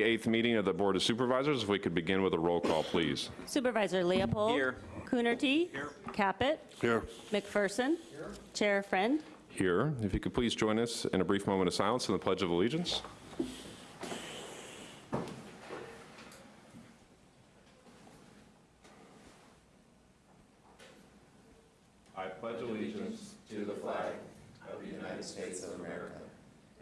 Eighth meeting of the Board of Supervisors. If we could begin with a roll call, please. Supervisor Leopold. Here. Coonerty. Here. Caput. Here. McPherson. Here. Chair Friend. Here. If you could please join us in a brief moment of silence in the Pledge of Allegiance. I pledge allegiance to the flag of the United States of America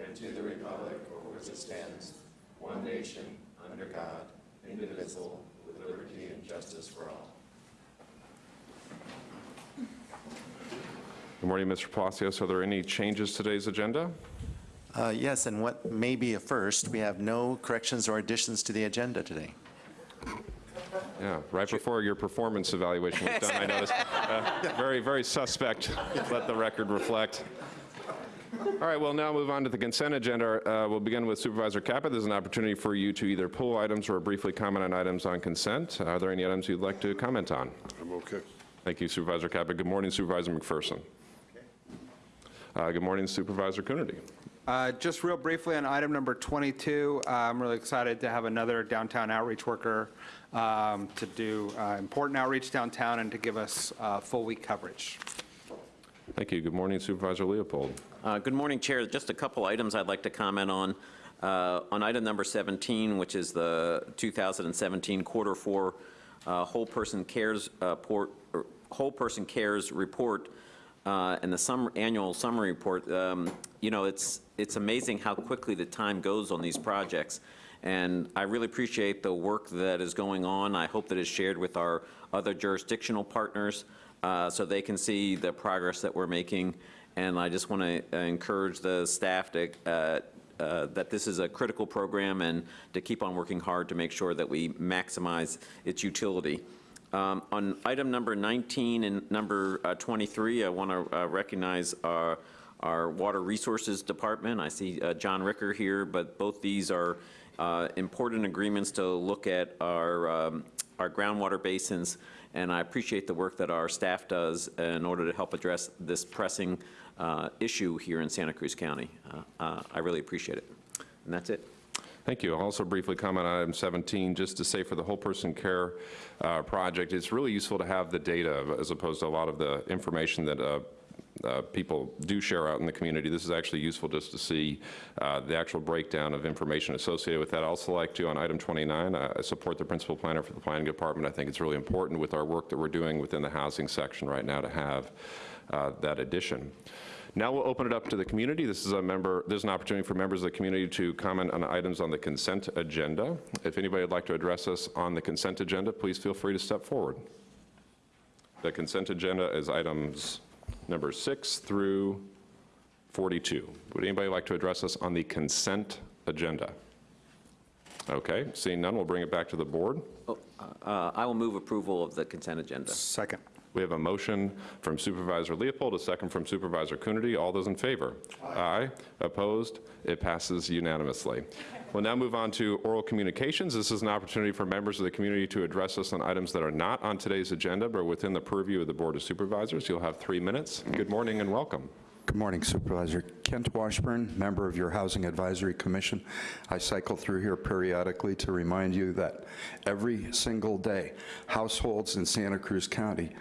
and to the republic for which it stands, one nation, under God, indivisible, with liberty and justice for all. Good morning, Mr. Palacios. Are there any changes to today's agenda? Uh, Yes, and what may be a first, we have no corrections or additions to the agenda today. Yeah, right before your performance evaluation was done, I noticed. Uh, Very, very suspect, let the record reflect. All right, we'll now move on to the consent agenda. Uh, We'll begin with Supervisor Caput. There's an opportunity for you to either pull items or briefly comment on items on consent. Are there any items you'd like to comment on? I'm okay. Thank you, Supervisor Caput. Good morning, Supervisor McPherson. Uh, Good morning, Supervisor Coonerty. Uh, Just real briefly on item number 22, uh, I'm really excited to have another downtown outreach worker um, to do uh, important outreach downtown and to give us uh, full week coverage. Thank you. Good morning, Supervisor Leopold. Uh, Good morning, Chair. Just a couple items I'd like to comment on. Uh, On item number 17, which is the 2017 Quarter Four uh, Whole Person Cares uh, Port, or Whole Person Cares Report, uh, and the sum- annual summary report, um, you know, it's, it's amazing how quickly the time goes on these projects. And I really appreciate the work that is going on. I hope that it's shared with our other jurisdictional partners uh, so they can see the progress that we're making. And I just want to encourage the staff to, uh, uh, that this is a critical program and to keep on working hard to make sure that we maximize its utility. Um, On item number 19 and number uh, 23, I want to recognize our, our Water Resources Department. I see uh, John Ricker here, but both these are uh, important agreements to look at our, um, our groundwater basins, and I appreciate the work that our staff does in order to help address this pressing uh, issue here in Santa Cruz County. Uh, uh, I really appreciate it. And that's it. Thank you. I'll also briefly comment on item 17, just to say for the whole person care uh, project, it's really useful to have the data as opposed to a lot of the information that uh, uh, people do share out in the community. This is actually useful just to see uh, the actual breakdown of information associated with that. I'd also like to, on item 29, uh, I support the principal planner for the planning department. I think it's really important with our work that we're doing within the housing section right now to have uh, that addition. Now we'll open it up to the community. This is a member, there's an opportunity for members of the community to comment on items on the consent agenda. If anybody would like to address us on the consent agenda, please feel free to step forward. The consent agenda is items number six through 42. Would anybody like to address us on the consent agenda? Okay, seeing none, we'll bring it back to the board. Oh, uh, I will move approval of the consent agenda. Second. We have a motion from Supervisor Leopold, a second from Supervisor Coonerty. All those in favor? Aye. Opposed? It passes unanimously. We'll now move on to oral communications. This is an opportunity for members of the community to address us on items that are not on today's agenda, but within the purview of the Board of Supervisors. You'll have three minutes. Good morning and welcome. Good morning, Supervisor. Kent Washburn, member of your Housing Advisory Commission. I cycle through here periodically to remind you that every single day, households in Santa Cruz County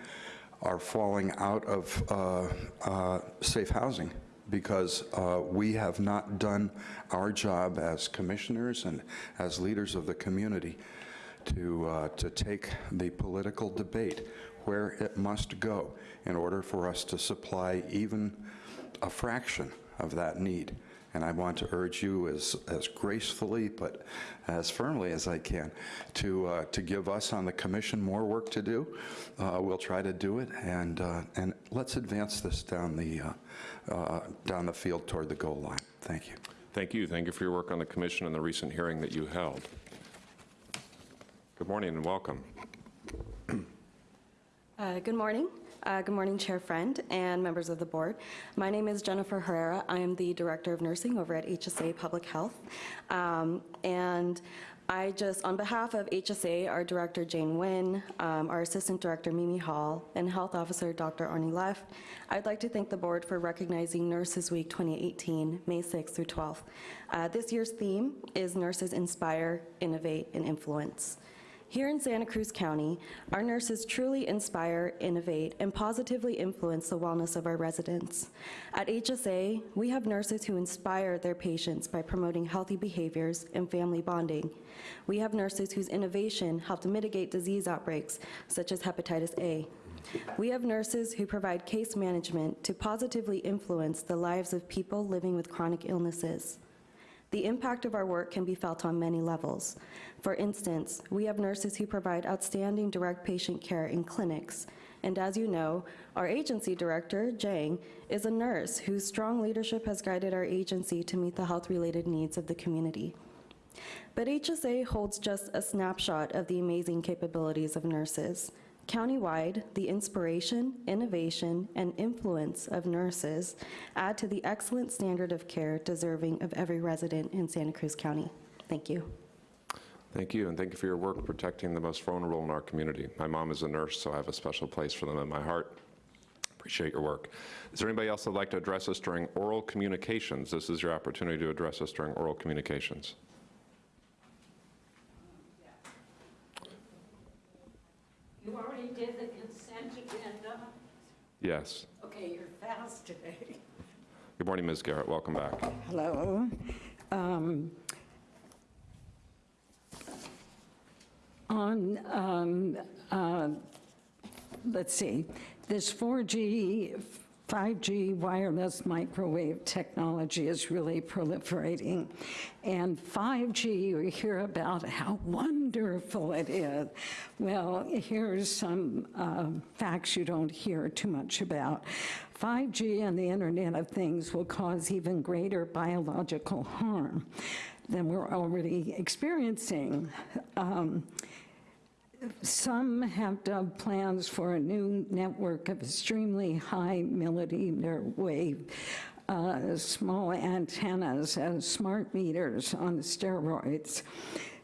are falling out of uh, uh, safe housing because uh, we have not done our job as commissioners and as leaders of the community to, uh, to take the political debate where it must go in order for us to supply even a fraction of that need. And I want to urge you as, as gracefully but as firmly as I can to, uh, to give us on the commission more work to do. Uh, we'll try to do it, and, uh, and let's advance this down the, uh, uh, down the field toward the goal line. Thank you. Thank you. Thank you for your work on the commission and the recent hearing that you held. Good morning and welcome. Uh, Good morning. Uh, Good morning, Chair Friend and members of the board. My name is Jennifer Herrera. I am the Director of Nursing over at HSA Public Health. Um, And I just, on behalf of HSA, our Director Jane Nguyen, um, our Assistant Director Mimi Hall, and Health Officer Dr. Arnie Leff, I'd like to thank the board for recognizing Nurses Week 2018, May 6th through 12th. Uh, This year's theme is Nurses Inspire, Innovate, and Influence. Here in Santa Cruz County, our nurses truly inspire, innovate, and positively influence the wellness of our residents. At HSA, we have nurses who inspire their patients by promoting healthy behaviors and family bonding. We have nurses whose innovation helped mitigate disease outbreaks, such as hepatitis A. We have nurses who provide case management to positively influence the lives of people living with chronic illnesses. The impact of our work can be felt on many levels. For instance, we have nurses who provide outstanding direct patient care in clinics. And as you know, our agency director, Jang, is a nurse whose strong leadership has guided our agency to meet the health-related needs of the community. But HSA holds just a snapshot of the amazing capabilities of nurses. Countywide, the inspiration, innovation, and influence of nurses add to the excellent standard of care deserving of every resident in Santa Cruz County. Thank you. Thank you, and thank you for your work protecting the most vulnerable in our community. My mom is a nurse, so I have a special place for them in my heart. Appreciate your work. Is there anybody else that'd like to address us during oral communications? This is your opportunity to address us during oral communications. You already did the consent agenda? Yes. Okay, you're fast today. Good morning, Ms. Garrett. Welcome back. Hello. Um, On, um, uh, let's see, this 4G, 5G wireless microwave technology is really proliferating. And 5G, you hear about how wonderful it is. Well, here's some uh, facts you don't hear too much about. 5G and the Internet of Things will cause even greater biological harm than we're already experiencing. Um, some have dubbed plans for a new network of extremely high millimeter wave uh, small antennas as smart meters on the steroids.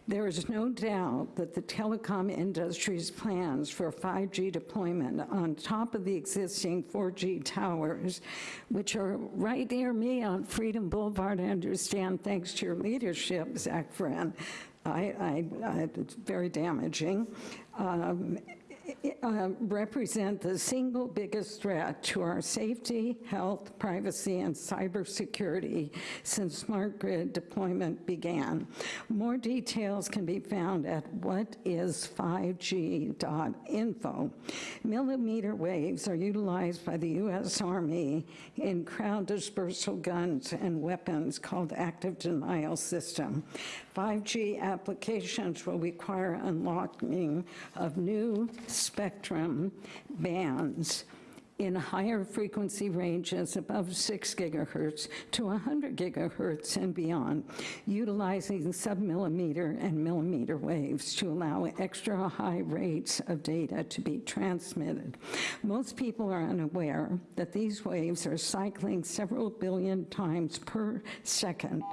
There is no doubt that the telecom industry's plans for 5G deployment on top of the existing 4G towers, which are right near me on Freedom Boulevard, I understand, thanks to your leadership, Zach Friend, I, I, it's very damaging, um, uh, represent the single biggest threat to our safety, health, privacy, and cybersecurity since smart grid deployment began. More details can be found at whatis5g.info. Millimeter waves are utilized by the U.S. Army in crowd dispersal guns and weapons called active denial system. 5G applications will require unlocking of new spectrum bands in higher frequency ranges above 6 gigahertz to 100 gigahertz and beyond, utilizing submillimeter and millimeter waves to allow extra high rates of data to be transmitted. Most people are unaware that these waves are cycling several billion times per second.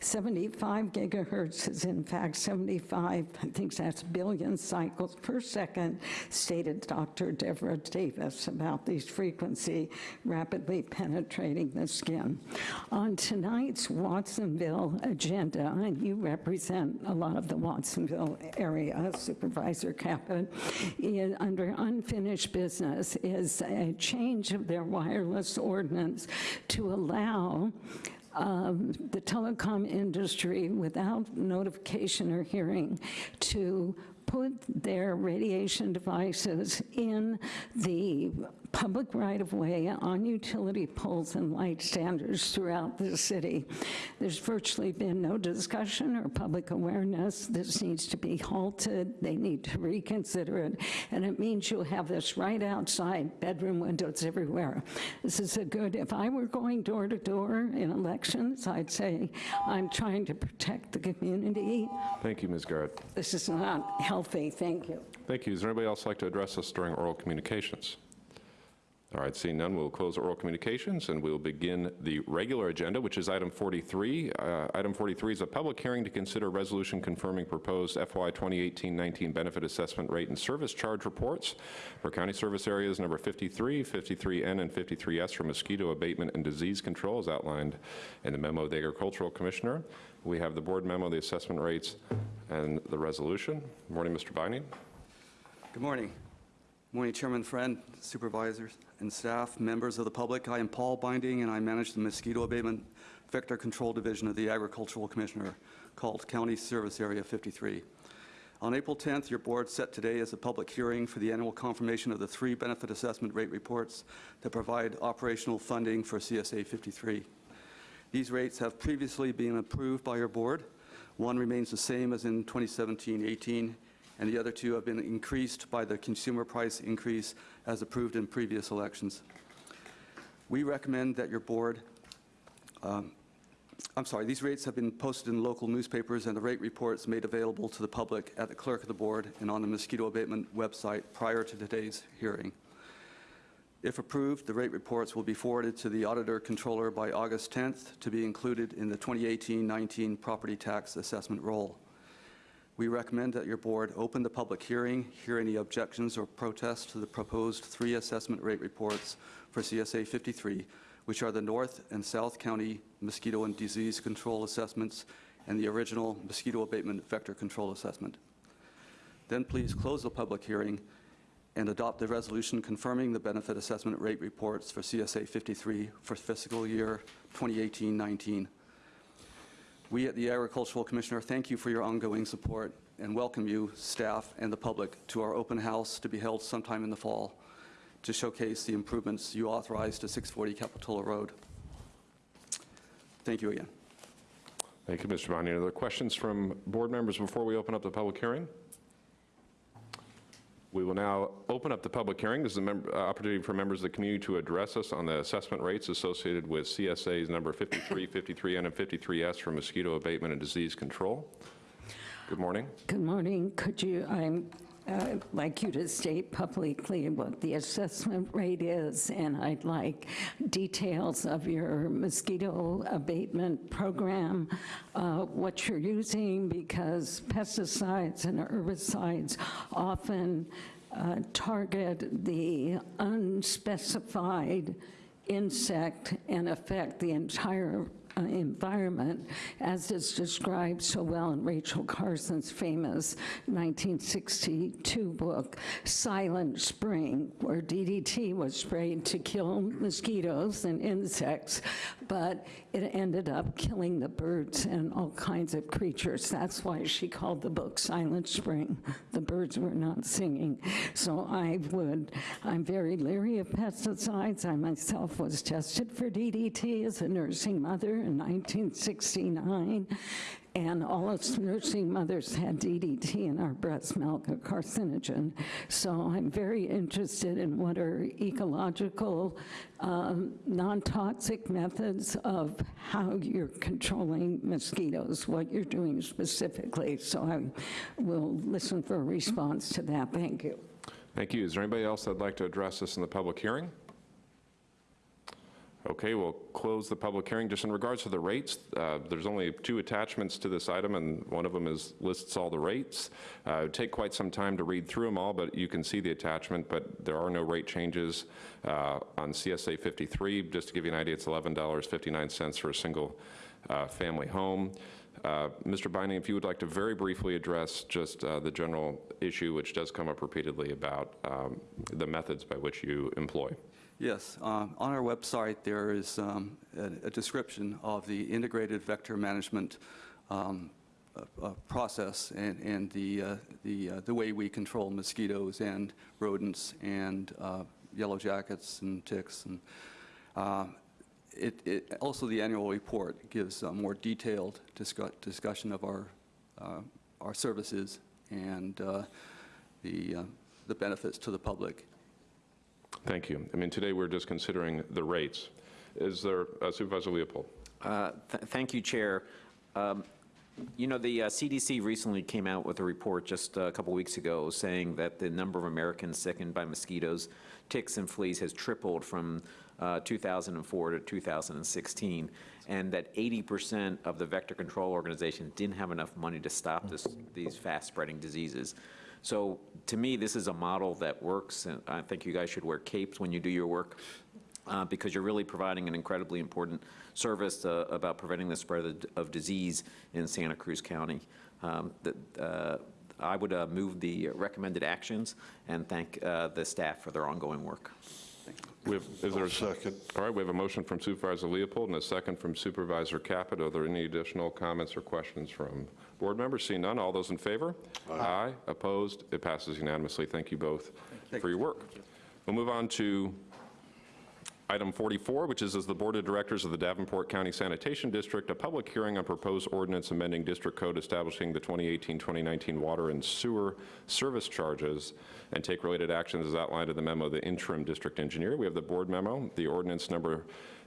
75 gigahertz is in fact 75, I think that's billion cycles per second, stated Dr. Devra Davis about these frequency rapidly penetrating the skin. On tonight's Watsonville agenda, and you represent a lot of the Watsonville area, Supervisor Caput, under unfinished business is a change of their wireless ordinance to allow um, the telecom industry without notification or hearing to put their radiation devices in the public right-of-way on utility poles and light standards throughout the city. There's virtually been no discussion or public awareness. This needs to be halted. They need to reconsider it. And it means you'll have this right outside, bedroom windows everywhere. This is a good, if I were going door to door in elections, I'd say, I'm trying to protect the community. Thank you, Ms. Garrett. This is not healthy. Thank you. Thank you. Is there anybody else like to address us during oral communications? All right, seeing none, we'll close oral communications, and we'll begin the regular agenda, which is item 43. Uh, Item 43 is a public hearing to consider resolution confirming proposed FY 2018-19 benefit assessment rate and service charge reports for county service areas number 53, 53N, and 53S for mosquito abatement and disease control, as outlined in the memo of the agricultural commissioner. We have the board memo, the assessment rates, and the resolution. Good Morning, Mr. Binding. Good morning. Morning, Chairman Friend, supervisors and staff, members of the public. I am Paul Binding, and I manage the Mosquito Abatement Vector Control Division of the Agricultural Commissioner, called County Service Area 53. On April 10th, your board set today as a public hearing for the annual confirmation of the three benefit assessment rate reports that provide operational funding for CSA 53. These rates have previously been approved by your board. One remains the same as in 2017-18, and the other two have been increased by the consumer price increase as approved in previous elections. We recommend that your board, um, I'm sorry, these rates have been posted in local newspapers and the rate reports made available to the public at the clerk of the board and on the mosquito abatement website prior to today's hearing. If approved, the rate reports will be forwarded to the auditor controller by August 10th to be included in the 2018-19 property tax assessment roll. We recommend that your board open the public hearing, hear any objections or protests to the proposed three assessment rate reports for CSA 53, which are the North and South County mosquito and disease control assessments and the original mosquito abatement vector control assessment. Then please close the public hearing and adopt the resolution confirming the benefit assessment rate reports for CSA 53 for fiscal year 2018-19. We at the Agricultural Commissioner thank you for your ongoing support and welcome you, staff, and the public to our open house to be held sometime in the fall to showcase the improvements you authorized to 640 Capitola Road. Thank you again. Thank you, Mr. Are there questions from board members before we open up the public hearing? We will now open up the public hearing. This is an uh, opportunity for members of the community to address us on the assessment rates associated with CSA's number 53, 53N, and 53S for mosquito abatement and disease control. Good morning. Good morning. Could you, I'm, uh, like you to state publicly what the assessment rate is, and I'd like details of your mosquito abatement program, uh, what you're using, because pesticides and herbicides often uh, target the unspecified insect and affect the entire Uh, environment, as is described so well in Rachel Carson's famous 1962 book, Silent Spring, where DDT was sprayed to kill mosquitoes and insects, but it ended up killing the birds and all kinds of creatures. That's why she called the book Silent Spring. The birds were not singing. So I would, I'm very leery of pesticides. I myself was tested for DDT as a nursing mother in 1969, and all us nursing mothers had DDT in our breast milk, a carcinogen. So I'm very interested in what are ecological, um, non-toxic methods of how you're controlling mosquitoes, what you're doing specifically. So I will listen for a response to that. Thank you. Thank you. Is there anybody else that'd like to address us in the public hearing? Okay, we'll close the public hearing. Just in regards to the rates, uh, there's only two attachments to this item, and one of them is lists all the rates. Uh, It'd take quite some time to read through them all, but you can see the attachment, but there are no rate changes uh, on CSA 53. Just to give you an idea, it's $11.59 for a single uh, family home. Uh, Mr. Binding, if you would like to very briefly address just uh, the general issue, which does come up repeatedly about um, the methods by which you employ. Yes, um, on our website, there is um, a a description of the integrated vector management um, uh, uh, process and and the uh, the uh, the way we control mosquitoes and rodents and uh, yellow jackets and ticks. And uh, it it- Also, the annual report gives a more detailed discu- discussion of our uh, our services and the the benefits to the public. Thank you. I mean, today we're just considering the rates. Is there, uh, Supervisor Leopold? Uh, th- Thank you, Chair. Um, You know, the uh, CDC recently came out with a report just a couple weeks ago saying that the number of Americans sickened by mosquitoes, ticks, and fleas has tripled from uh, 2004 to 2016, and that 80% of the vector control organizations didn't have enough money to stop this, these fast-spreading diseases. So to me, this is a model that works, and I think you guys should wear capes when you do your work uh, because you're really providing an incredibly important service uh, about preventing the spread of, of disease in Santa Cruz County. Um, that, uh, I would uh, move the recommended actions and thank uh, the staff for their ongoing work. We have, is there? a second? All right, we have a motion from Supervisor Leopold and a second from Supervisor Caput. Are there any additional comments or questions from board members? Seeing none, all those in favor? Aye. Opposed? It passes unanimously. Thank you both for your work. We'll move on to Item 44, which is as the Board of Directors of the Davenport County Sanitation District, a public hearing on proposed ordinance amending district code establishing the 2018-2019 water and sewer service charges and take related actions as outlined in the memo of the interim district engineer. We have the board memo, the ordinance number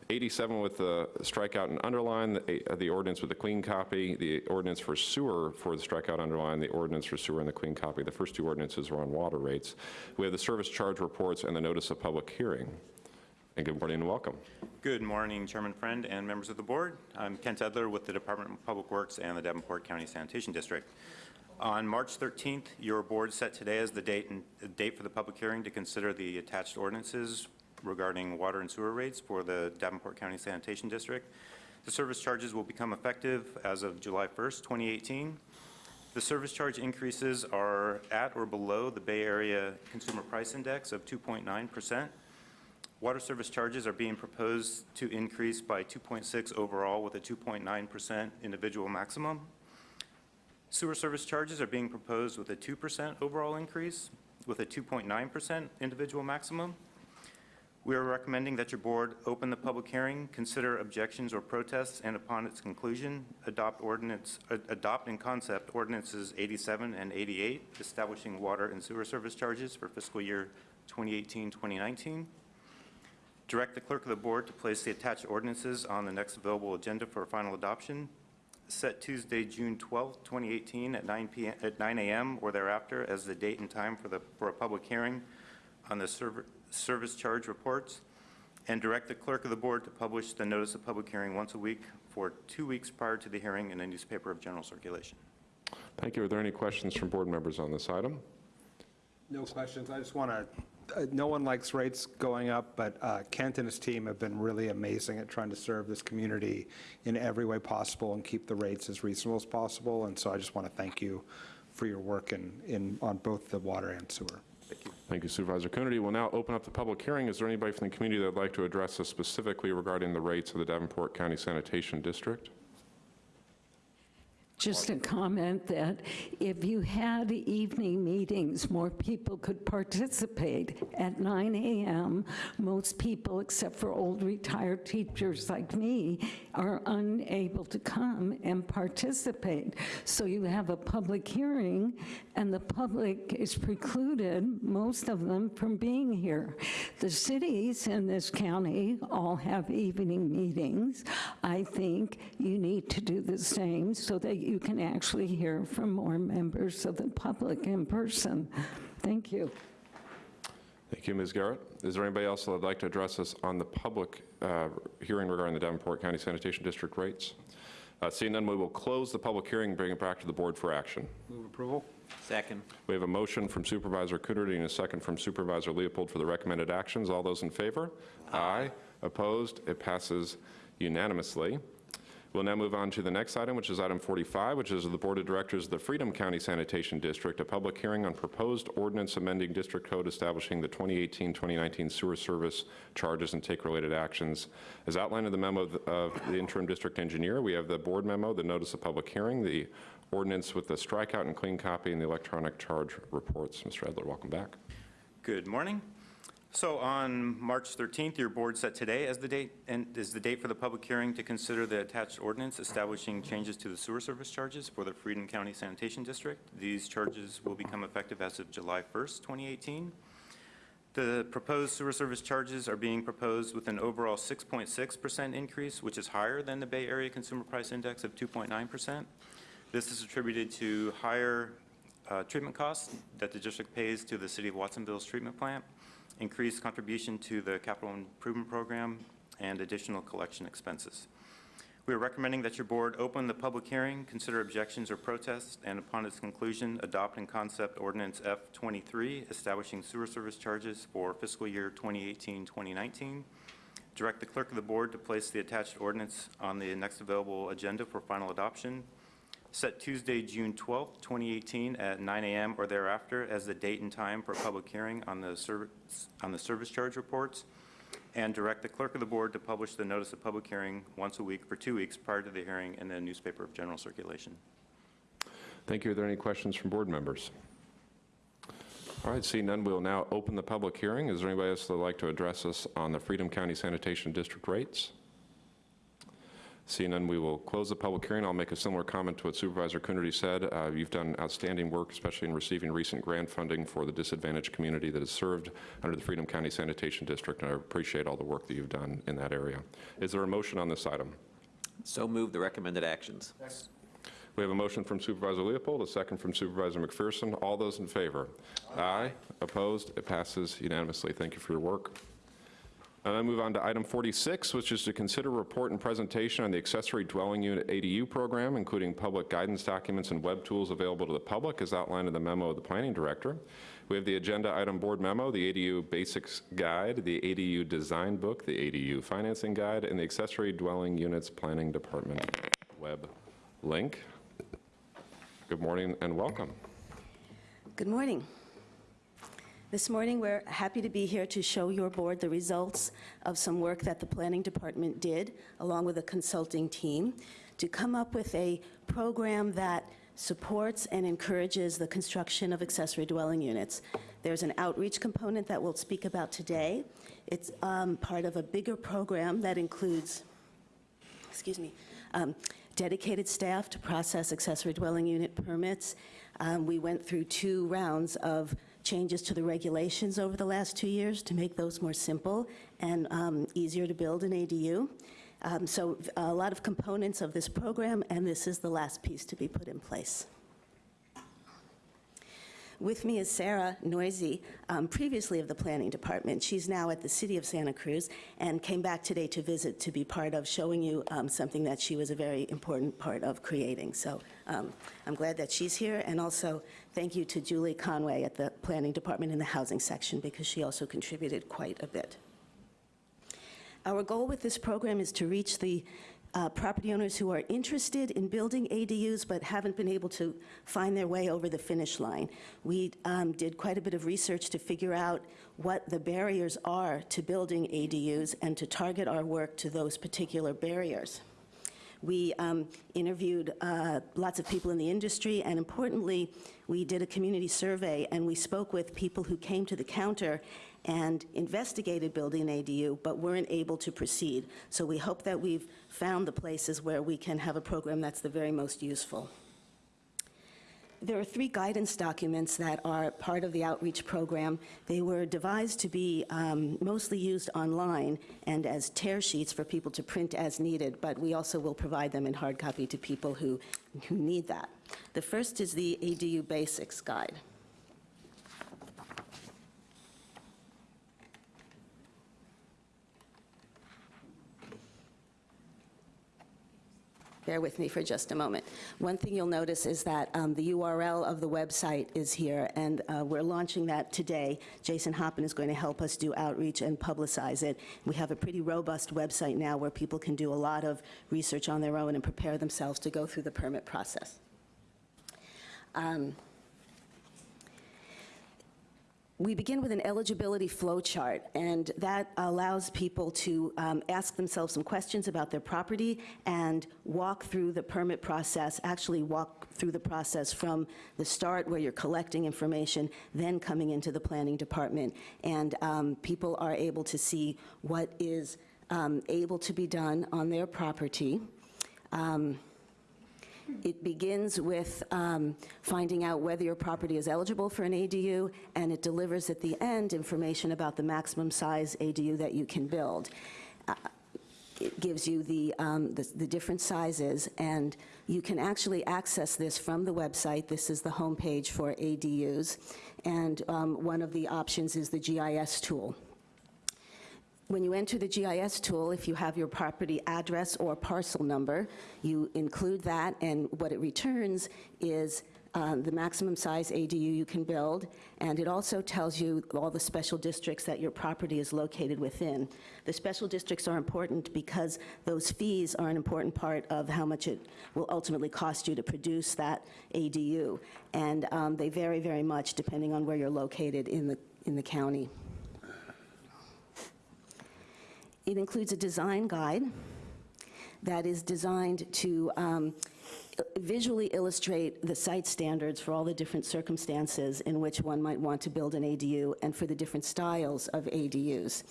87 with the strikeout and underline, the uh, the ordinance with the clean copy, the ordinance for sewer for the strikeout underline, the ordinance for sewer and the clean copy. The first two ordinances are on water rates. We have the service charge reports and the notice of public hearing. And good morning and welcome. Good morning, Chairman Friend and members of the board. I'm Kent Edler with the Department of Public Works and the Davenport County Sanitation District. On March 13th, your board set today as the date and the date for the public hearing to consider the attached ordinances regarding water and sewer rates for the Davenport County Sanitation District. The service charges will become effective as of July 1st, 2018. The service charge increases are at or below the Bay Area Consumer Price Index of 2.9 percent. Water service charges are being proposed to increase by 2.6 overall with a 2.9% individual maximum. Sewer service charges are being proposed with a 2% overall increase with a 2.9% individual maximum. We are recommending that your board open the public hearing, consider objections or protests, and upon its conclusion, adopt ordinance, adopt in concept ordinances 87 and 88, establishing water and sewer service charges for fiscal year 2018-2019. Direct the clerk of the board to place the attached ordinances on the next available agenda for final adoption. Set Tuesday, June 12, 2018 at 9 p.m., at 9 a.m. or thereafter as the date and time for the, for a public hearing on the server, service charge reports. And direct the clerk of the board to publish the notice of public hearing once a week for two weeks prior to the hearing in a newspaper of general circulation. Thank you. Are there any questions from board members on this item? No questions. I just want to, no one likes rates going up, but uh, Kent and his team have been really amazing at trying to serve this community in every way possible and keep the rates as reasonable as possible. And so I just want to thank you for your work in, in, on both the water and sewer. Thank you, Supervisor Coonerty. We'll now open up the public hearing. Is there anybody from the community that would like to address us specifically regarding the rates of the Davenport County Sanitation District? Just a comment that if you had evening meetings, more people could participate. At 9 a.m., most people, except for old retired teachers like me, are unable to come and participate. So you have a public hearing, and the public is precluded, most of them, from being here. The cities in this county all have evening meetings. I think you need to do the same so that you can actually hear from more members of the public in person. Thank you. Thank you, Ms. Garrett. Is there anybody else that would like to address us on the public uh, hearing regarding the Davenport County Sanitation District rates? Uh, Seeing none, we will close the public hearing and bring it back to the board for action. Move approval? Second. We have a motion from Supervisor Coonerty and a second from Supervisor Leopold for the recommended actions. All those in favor? Aye. Opposed? It passes unanimously. We'll now move on to the next item, which is item 45, which is the Board of Directors of the Freedom County Sanitation District, a public hearing on proposed ordinance amending district code establishing the 2018-2019 sewer service charges and take related actions. As outlined in the memo of the- of the interim district engineer, we have the board memo, the notice of public hearing, the ordinance with the strikeout and clean copy, and the electronic charge reports. Mr. Edler, welcome back. Good morning. So on March 13th, your board set today as the date, and is the date for the public hearing to consider the attached ordinance establishing changes to the sewer service charges for the Freedom County Sanitation District. These charges will become effective as of July 1st, 2018. The proposed sewer service charges are being proposed with an overall 6.6% increase, which is higher than the Bay Area Consumer Price Index of 2.9%. This is attributed to higher uh, treatment costs that the district pays to the city of Watsonville's treatment plant, increased contribution to the capital improvement program, and additional collection expenses. We are recommending that your board open the public hearing, consider objections or protests, and upon its conclusion, adopt and concept ordinance F-23, establishing sewer service charges for fiscal year 2018-2019. Direct the clerk of the board to place the attached ordinance on the next available agenda for final adoption. Set Tuesday, June 12, 2018, at 9 a.m. or thereafter as the date and time for public hearing on the service, on the service charge reports and direct the clerk of the board to publish the notice of public hearing once a week for two weeks prior to the hearing in the newspaper of general circulation. Thank you. Are there any questions from board members? All right, seeing none, we'll now open the public hearing. Is there anybody else that would like to address us on the Freedom County Sanitation District rates? Seeing none, we will close the public hearing. I'll make a similar comment to what Supervisor Coonerty said. Uh, You've done outstanding work, especially in receiving recent grant funding for the disadvantaged community that is served under the Freedom County Sanitation District, and I appreciate all the work that you've done in that area. Is there a motion on this item? So move the recommended actions. We have a motion from Supervisor Leopold, a second from Supervisor McPherson. All those in favor? Aye. Opposed? It passes unanimously. Thank you for your work. And then move on to item 46, which is to consider report and presentation on the accessory dwelling unit ADU program, including public guidance documents and web tools available to the public as outlined in the memo of the planning director. We have the agenda item board memo, the ADU basics guide, the ADU design book, the ADU financing guide, and the accessory dwelling units planning department web link. Good morning and welcome. Good morning. This morning, we're happy to be here to show your board the results of some work that the Planning Department did, along with a consulting team, to come up with a program that supports and encourages the construction of accessory dwelling units. There's an outreach component that we'll speak about today. It's um, part of a bigger program that includes, excuse me, um, dedicated staff to process accessory dwelling unit permits. Um, We went through two rounds of changes to the regulations over the last two years to make those more simple and um, easier to build an ADU. Um, So a lot of components of this program, and this is the last piece to be put in place. With me is Sarah Neuse, um, previously of the Planning Department. She's now at the City of Santa Cruz and came back today to visit to be part of showing you um, something that she was a very important part of creating. So um, I'm glad that she's here, and also thank you to Julie Conway at the Planning Department in the Housing section because she also contributed quite a bit. Our goal with this program is to reach the uh, property owners who are interested in building ADUs but haven't been able to find their way over the finish line. We um, did quite a bit of research to figure out what the barriers are to building ADUs and to target our work to those particular barriers. We um, interviewed uh, lots of people in the industry, and importantly, we did a community survey, and we spoke with people who came to the counter and investigated building an ADU, but weren't able to proceed. So we hope that we've found the places where we can have a program that's the very most useful. There are three guidance documents that are part of the outreach program. They were devised to be um, mostly used online and as tear sheets for people to print as needed, but we also will provide them in hard copy to people who, who need that. The first is the ADU Basics Guide. Bear with me for just a moment. One thing you'll notice is that um, the URL of the website is here, and uh, we're launching that today. Jason Hoppin is going to help us do outreach and publicize it. We have a pretty robust website now where people can do a lot of research on their own and prepare themselves to go through the permit process. Um, we begin with an eligibility flowchart, and that allows people to um, ask themselves some questions about their property and walk through the permit process, actually walk through the process from the start where you're collecting information, then coming into the planning department. And um, people are able to see what is um, able to be done on their property. It begins with um, finding out whether your property is eligible for an ADU, and it delivers at the end information about the maximum size ADU that you can build. Uh, it gives you the, um, the the different sizes, and you can actually access this from the website. This is the homepage for ADUs, and um, one of the options is the GIS tool. When you enter the GIS tool, if you have your property address or parcel number, you include that, and what it returns is um, the maximum size ADU you can build, and it also tells you all the special districts that your property is located within. The special districts are important because those fees are an important part of how much it will ultimately cost you to produce that ADU, and um, they vary very much depending on where you're located in the, in the county. It includes a design guide that is designed to um, visually illustrate the site standards for all the different circumstances in which one might want to build an ADU and for the different styles of ADUs.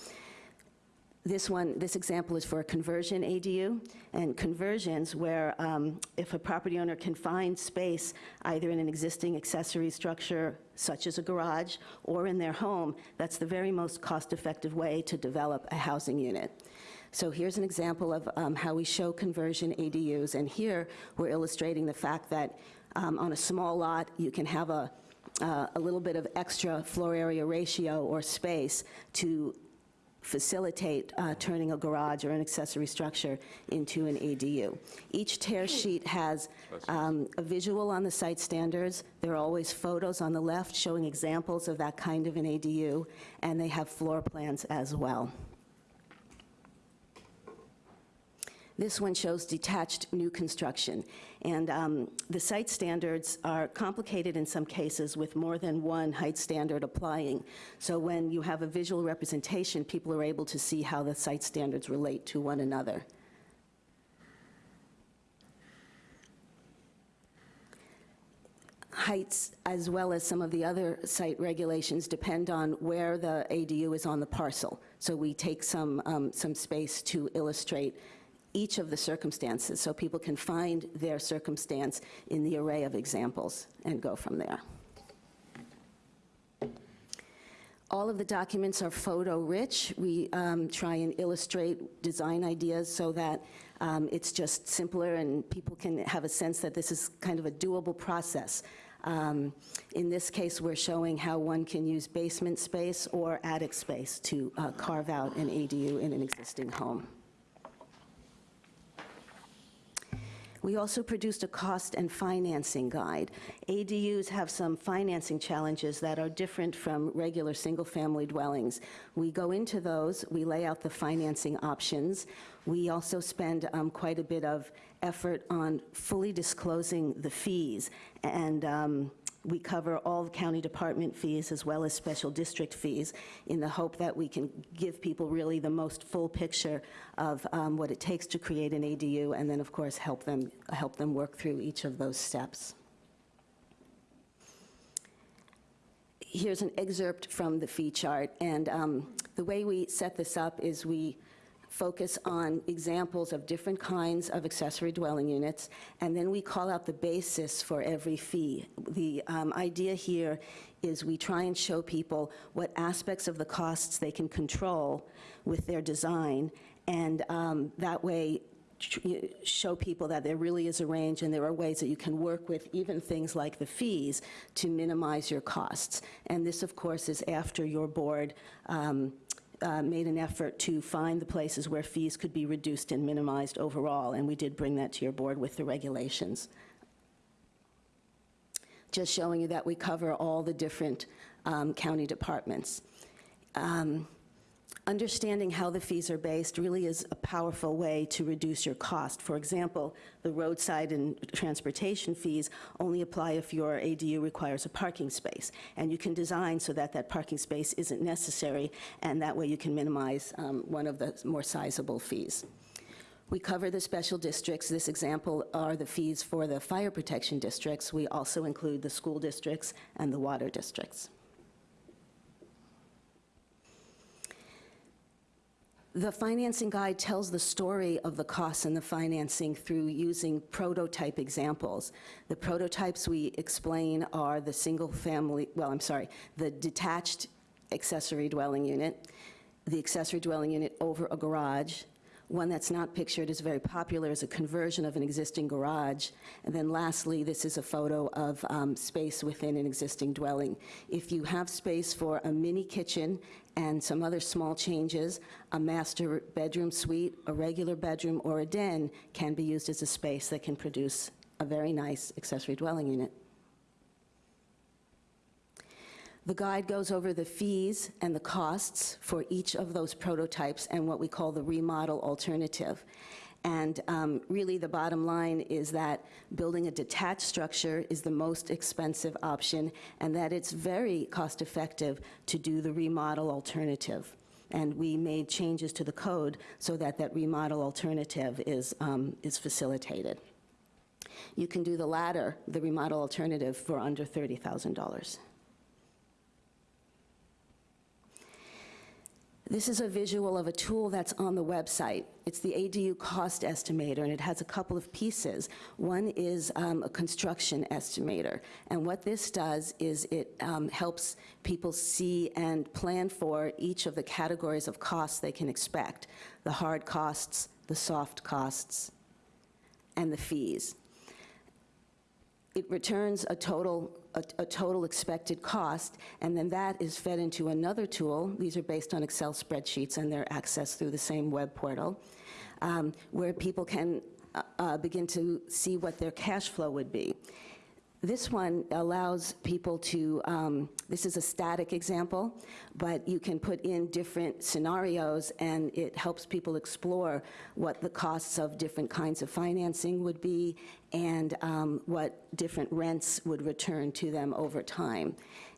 This one, this example is for a conversion ADU, and conversions where um, if a property owner can find space either in an existing accessory structure such as a garage or in their home, that's the very most cost-effective way to develop a housing unit. So here's an example of um, how we show conversion ADUs, and here we're illustrating the fact that um, on a small lot, you can have a, uh, a little bit of extra floor area ratio or space to facilitate uh, turning a garage or an accessory structure into an ADU. Each tear sheet has um, a visual on the site standards. There are always photos on the left showing examples of that kind of an ADU, and they have floor plans as well. This one shows detached new construction. And um, the site standards are complicated in some cases with more than one height standard applying. So when you have a visual representation, people are able to see how the site standards relate to one another. heights, as well as some of the other site regulations, depend on where the ADU is on the parcel. So we take some, um, some space to illustrate each of the circumstances, so people can find their circumstance in the array of examples and go from there. All of the documents are photo-rich. We um, try and illustrate design ideas so that um, it's just simpler and people can have a sense that this is kind of a doable process. Um, In this case, we're showing how one can use basement space or attic space to uh, carve out an ADU in an existing home. We also produced a cost and financing guide. ADUs have some financing challenges that are different from regular single-family dwellings. We go into those, we lay out the financing options. We also spend um, quite a bit of effort on fully disclosing the fees, and um, we cover all the county department fees as well as special district fees in the hope that we can give people really the most full picture of um, what it takes to create an ADU and then, of course, help them, help them work through each of those steps. Here's an excerpt from the fee chart, and um, the way we set this up is we focus on examples of different kinds of accessory dwelling units, and then we call out the basis for every fee. The um, idea here is we try and show people what aspects of the costs they can control with their design, and um, that way show people that there really is a range and there are ways that you can work with even things like the fees to minimize your costs. And this, of course, is after your board um, uh, made an effort to find the places where fees could be reduced and minimized overall, and we did bring that to your board with the regulations. Just showing you that we cover all the different um, county departments. Um, understanding how the fees are based really is a powerful way to reduce your cost. For example, the roadside and transportation fees only apply if your ADU requires a parking space. And you can design so that that parking space isn't necessary, and that way you can minimize um, one of the more sizable fees. We cover the special districts. This example are the fees for the fire protection districts. We also include the school districts and the water districts. The financing guide tells the story of the costs and the financing through using prototype examples. The prototypes we explain are the single family, well, I'm sorry, the detached accessory dwelling unit, the accessory dwelling unit over a garage, One that's not pictured is very popular is a conversion of an existing garage. And then lastly, this is a photo of um, space within an existing dwelling. If you have space for a mini kitchen and some other small changes, a master bedroom suite, a regular bedroom, or a den can be used as a space that can produce a very nice accessory dwelling unit. The guide goes over the fees and the costs for each of those prototypes and what we call the remodel alternative. And um, really, the bottom line is that building a detached structure is the most expensive option, and that it's very cost-effective to do the remodel alternative. And we made changes to the code so that that remodel alternative is, um, is facilitated. You can do the latter, the remodel alternative, for under $30,000. This is a visual of a tool that's on the website. It's the ADU cost estimator, and it has a couple of pieces. One is um, a construction estimator, and what this does is it um, helps people see and plan for each of the categories of costs they can expect, the hard costs, the soft costs, and the fees. It returns a total, a, a total expected cost, and then that is fed into another tool. These are based on Excel spreadsheets, and they're accessed through the same web portal, um, where people can uh, uh, begin to see what their cash flow would be. This one allows people to, um, this is a static example, but you can put in different scenarios and it helps people explore what the costs of different kinds of financing would be and um, what different rents would return to them over time.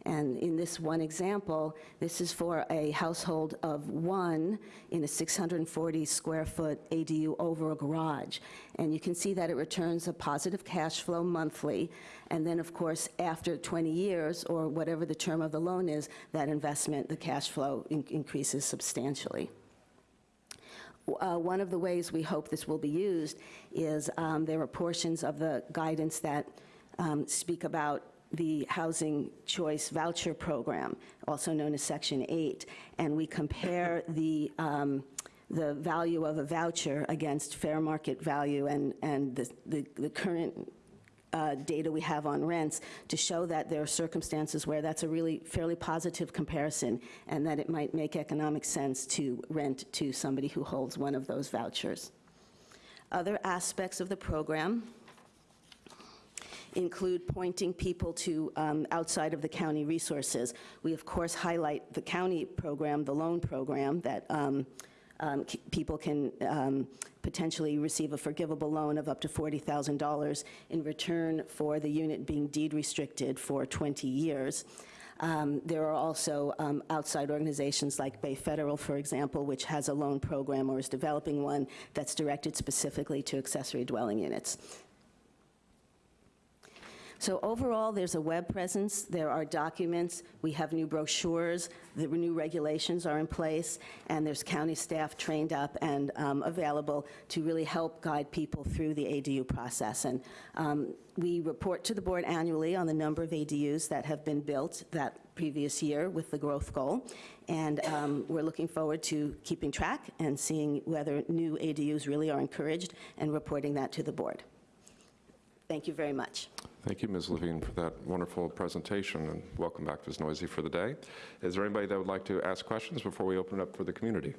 And in this one example, this is for a household of one in a 640 square foot ADU over a garage. And you can see that it returns a positive cash flow monthly. And then, of course, after 20 years, or whatever the term of the loan is, that investment, the cash flow in- increases substantially. Uh, One of the ways we hope this will be used is um, there are portions of the guidance that um, speak about the Housing Choice Voucher Program, also known as Section 8, and we compare the, um, the value of a voucher against fair market value and, and the, the the current uh, data we have on rents to show that there are circumstances where that's a really fairly positive comparison and that it might make economic sense to rent to somebody who holds one of those vouchers. Other aspects of the program include pointing people to um, outside of the county resources. We, of course, highlight the county program, the loan program, that um, um, people can um, potentially receive a forgivable loan of up to $40,000 in return for the unit being deed restricted for 20 years. Um, There are also um, outside organizations like Bay Federal, for example, which has a loan program or is developing one that's directed specifically to accessory dwelling units. So overall, there's a web presence, there are documents, we have new brochures, the new regulations are in place, and there's county staff trained up and um, available to really help guide people through the ADU process. And um, we report to the board annually on the number of ADUs that have been built that previous year with the growth goal, and um, we're looking forward to keeping track and seeing whether new ADUs really are encouraged and reporting that to the board. Thank you very much. Thank you, Ms. Levine, for that wonderful presentation, and welcome back to Neuse for the day. Is there anybody that would like to ask questions before we open it up for the community?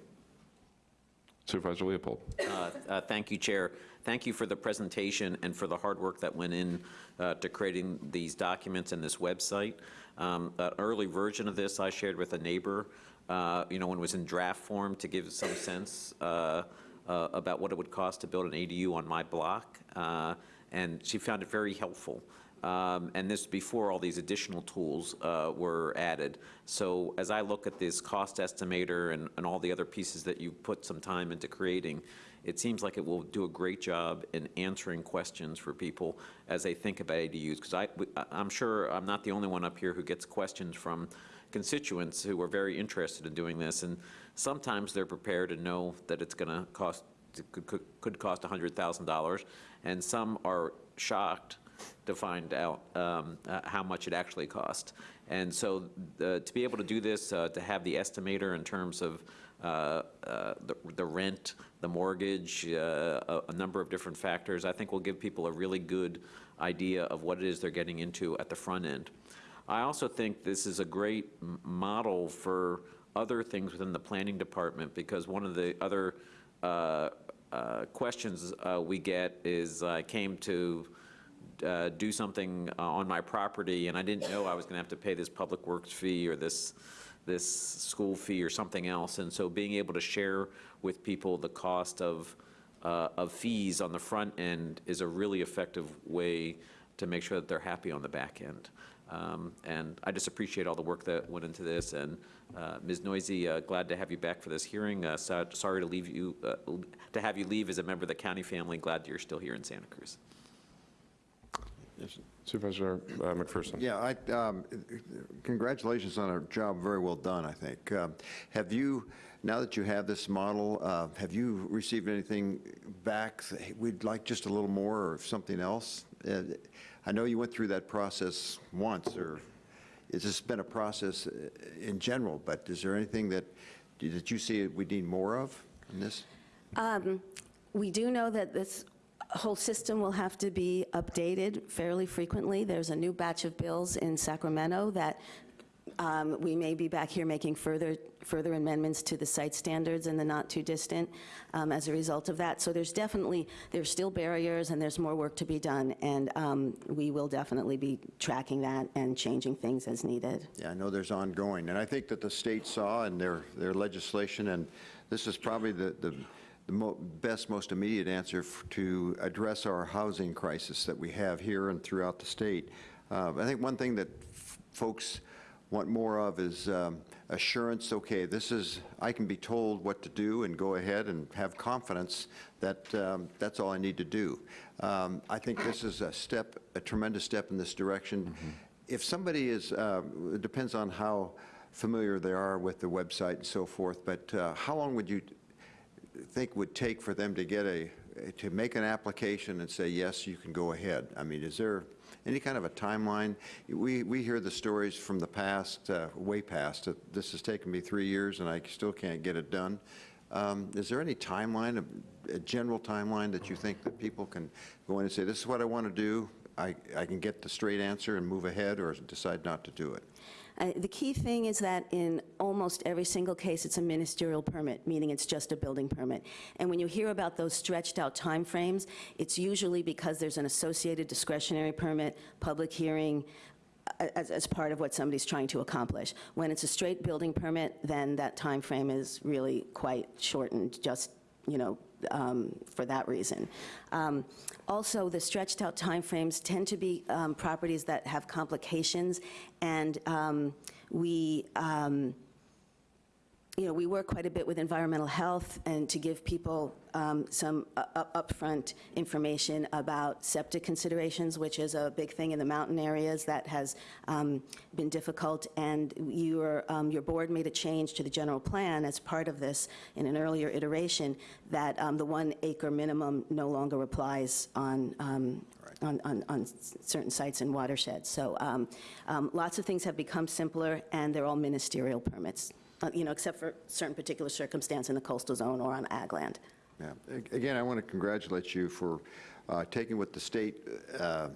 Supervisor Leopold. Uh, uh, Thank you, Chair. Thank you for the presentation and for the hard work that went in uh, to creating these documents and this website. Um, An early version of this I shared with a neighbor, uh, you know, when it was in draft form to give some sense uh, uh, about what it would cost to build an ADU on my block, uh, and she found it very helpful. Um, And this before all these additional tools uh, were added. So as I look at this cost estimator and, and all the other pieces that you put some time into creating, it seems like it will do a great job in answering questions for people as they think about ADUs. Because I'm sure I'm not the only one up here who gets questions from constituents who are very interested in doing this. And sometimes they're prepared to know that it's going to cost, could, could- could cost $100,000. And some are shocked to find out um, uh, how much it actually cost. And so uh, to be able to do this, uh, to have the estimator in terms of uh, uh, the the rent, the mortgage, uh, a a number of different factors, I think will give people a really good idea of what it is they're getting into at the front end. I also think this is a great model for other things within the planning department, because one of the other uh, uh, questions uh, we get is, I came to uh, do something uh, on my property, and I didn't know I was going to have to pay this public works fee or this, this school fee or something else. And so being able to share with people the cost of, uh, of fees on the front end is a really effective way to make sure that they're happy on the back end. Um, And I just appreciate all the work that went into this, and uh, Ms. Neuse, uh, glad to have you back for this hearing. Uh, so- Sorry to leave you, uh, to have you leave as a member of the county family, glad you're still here in Santa Cruz. Supervisor uh, McPherson? Yeah, I, um, congratulations on a job very well done, I think. Um, Have you, now that you have this model, uh, have you received anything back, say, we'd like just a little more, or something else? I know you went through that process once, or it's just been a process uh, in general, but is there anything that, that you see we need more of in this? Um, We do know that this whole system will have to be updated fairly frequently. There's a new batch of bills in Sacramento that um, we may be back here making further, further amendments to the site standards in the not-too-distant um, as a result of that. So there's definitely, there's still barriers, and there's more work to be done, and um, we will definitely be tracking that and changing things as needed. Yeah, I know there's ongoing, and I think that the state saw in their, their legislation, and this is probably the, the, the mo- best, most immediate answer to address our housing crisis that we have here and throughout the state. Uh, I think one thing that folks want more of is um, assurance, okay, this is, I can be told what to do and go ahead and have confidence that um, that's all I need to do. Um, I think this is a step, a tremendous step in this direction. If somebody is, uh, it depends on how familiar they are with the website and so forth, but uh, how long would you think would take for them to get a, to make an application and say, yes, you can go ahead? I mean, is there any kind of a timeline? We, we hear the stories from the past, uh, way past, this has taken me three years and I still can't get it done. Um, Is there any timeline, a- a general timeline that you think that people can go in and say, this is what I want to do, I, I can get the straight answer and move ahead, or decide not to do it? Uh, The key thing is that in almost every single case, it's a ministerial permit, meaning it's just a building permit. And when you hear about those stretched-out timeframes, it's usually because there's an associated discretionary permit, public hearing, as, as part of what somebody's trying to accomplish. When it's a straight building permit, then that time frame is really quite shortened, just, you know, um, for that reason. Um, Also, the stretched-out timeframes tend to be um, properties that have complications, and um, we, um, you know, we work quite a bit with environmental health and to give people um, some u- u- upfront information about septic considerations, which is a big thing in the mountain areas that has um, been difficult. And your, um, your board made a change to the general plan as part of this in an earlier iteration, that um, the one acre minimum no longer applies on, um, on, on, on certain sites and watersheds. So um, um, lots of things have become simpler, and they're all ministerial permits, uh, you know, except for certain particular circumstance in the coastal zone or on ag land. Yeah. Again, I want to congratulate you for uh, taking what the state uh,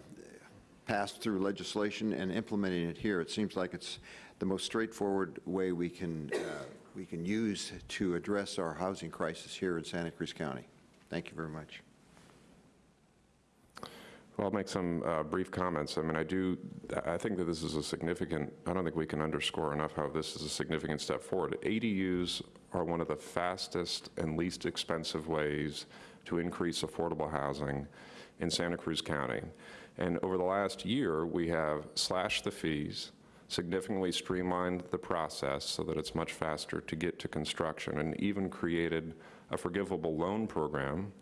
passed through legislation and implementing it here. It seems like it's the most straightforward way we can, uh, we can use to address our housing crisis here in Santa Cruz County. Thank you very much. Well, I'll make some uh, brief comments. I mean, I do, I think that this is a significant, I don't think we can underscore enough how this is a significant step forward. ADUs are one of the fastest and least expensive ways to increase affordable housing in Santa Cruz County. And over the last year, we have slashed the fees, significantly streamlined the process so that it's much faster to get to construction, and even created a forgivable loan program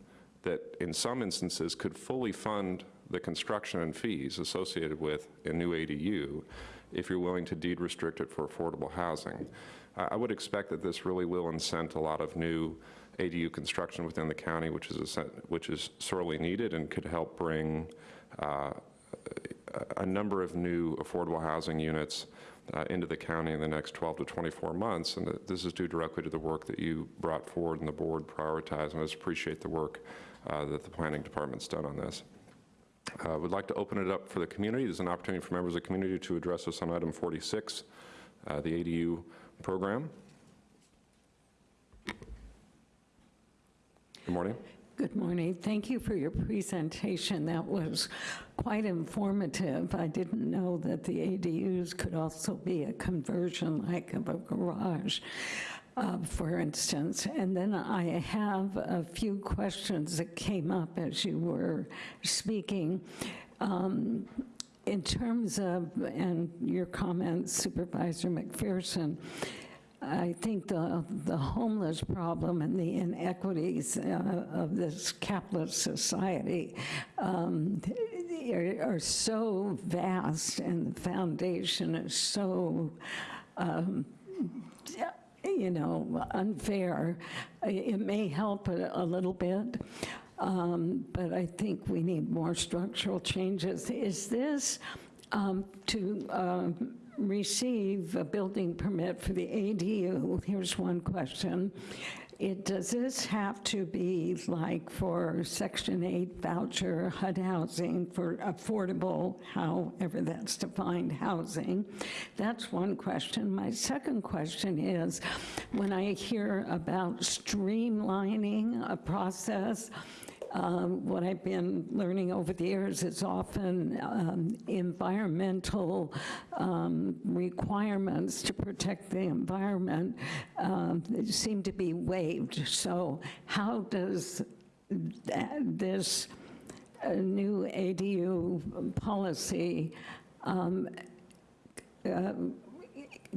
that in some instances could fully fund the construction and fees associated with a new ADU if you're willing to deed restrict it for affordable housing. I would expect that this really will incent a lot of new ADU construction within the county, which is, essen- which is sorely needed and could help bring uh, a number of new affordable housing units uh, into the county in the next 12 to 24 months, and this is due directly to the work that you brought forward and the board prioritized, and I just appreciate the work uh, that the planning department's done on this. I would like to open it up for the community. There's an opportunity for members of the community to address us on item 46, uh, the ADU program. Good morning. Good morning. Thank you for your presentation. That was quite informative. I didn't know that the ADUs could also be a conversion like of a garage, uh, for instance. And then I have a few questions that came up as you were speaking. Um, In terms of, and your comments, Supervisor McPherson, I think the, the homeless problem and the inequities uh, of this capitalist society um, are, are so vast and the foundation is so, um, you know, unfair. It may help a, a little bit, um, but I think we need more structural changes. Is this um, to um, receive a building permit for the ADU, here's one question. It, does this have to be like for Section 8 voucher HUD housing for affordable, however that's defined, housing? That's one question. My second question is, when I hear about streamlining a process, um, what I've been learning over the years is often um, environmental um, requirements to protect the environment um, seem to be waived. So how does this uh, new ADU policy um, uh,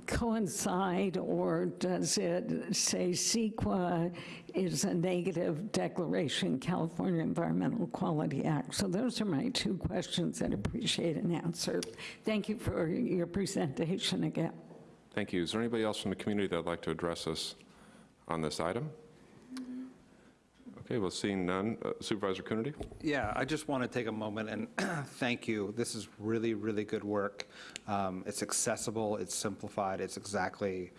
coincide, or does it say CEQA is a negative declaration, California Environmental Quality Act? So those are my two questions I'd appreciate an answer. Thank you for your presentation again. Thank you. Is there anybody else from the community that would like to address us on this item? Okay, well, seeing none, uh, Supervisor Coonerty? Yeah, I just want to take a moment and thank you. This is really, really good work. Um, It's accessible, it's simplified, it's exactly,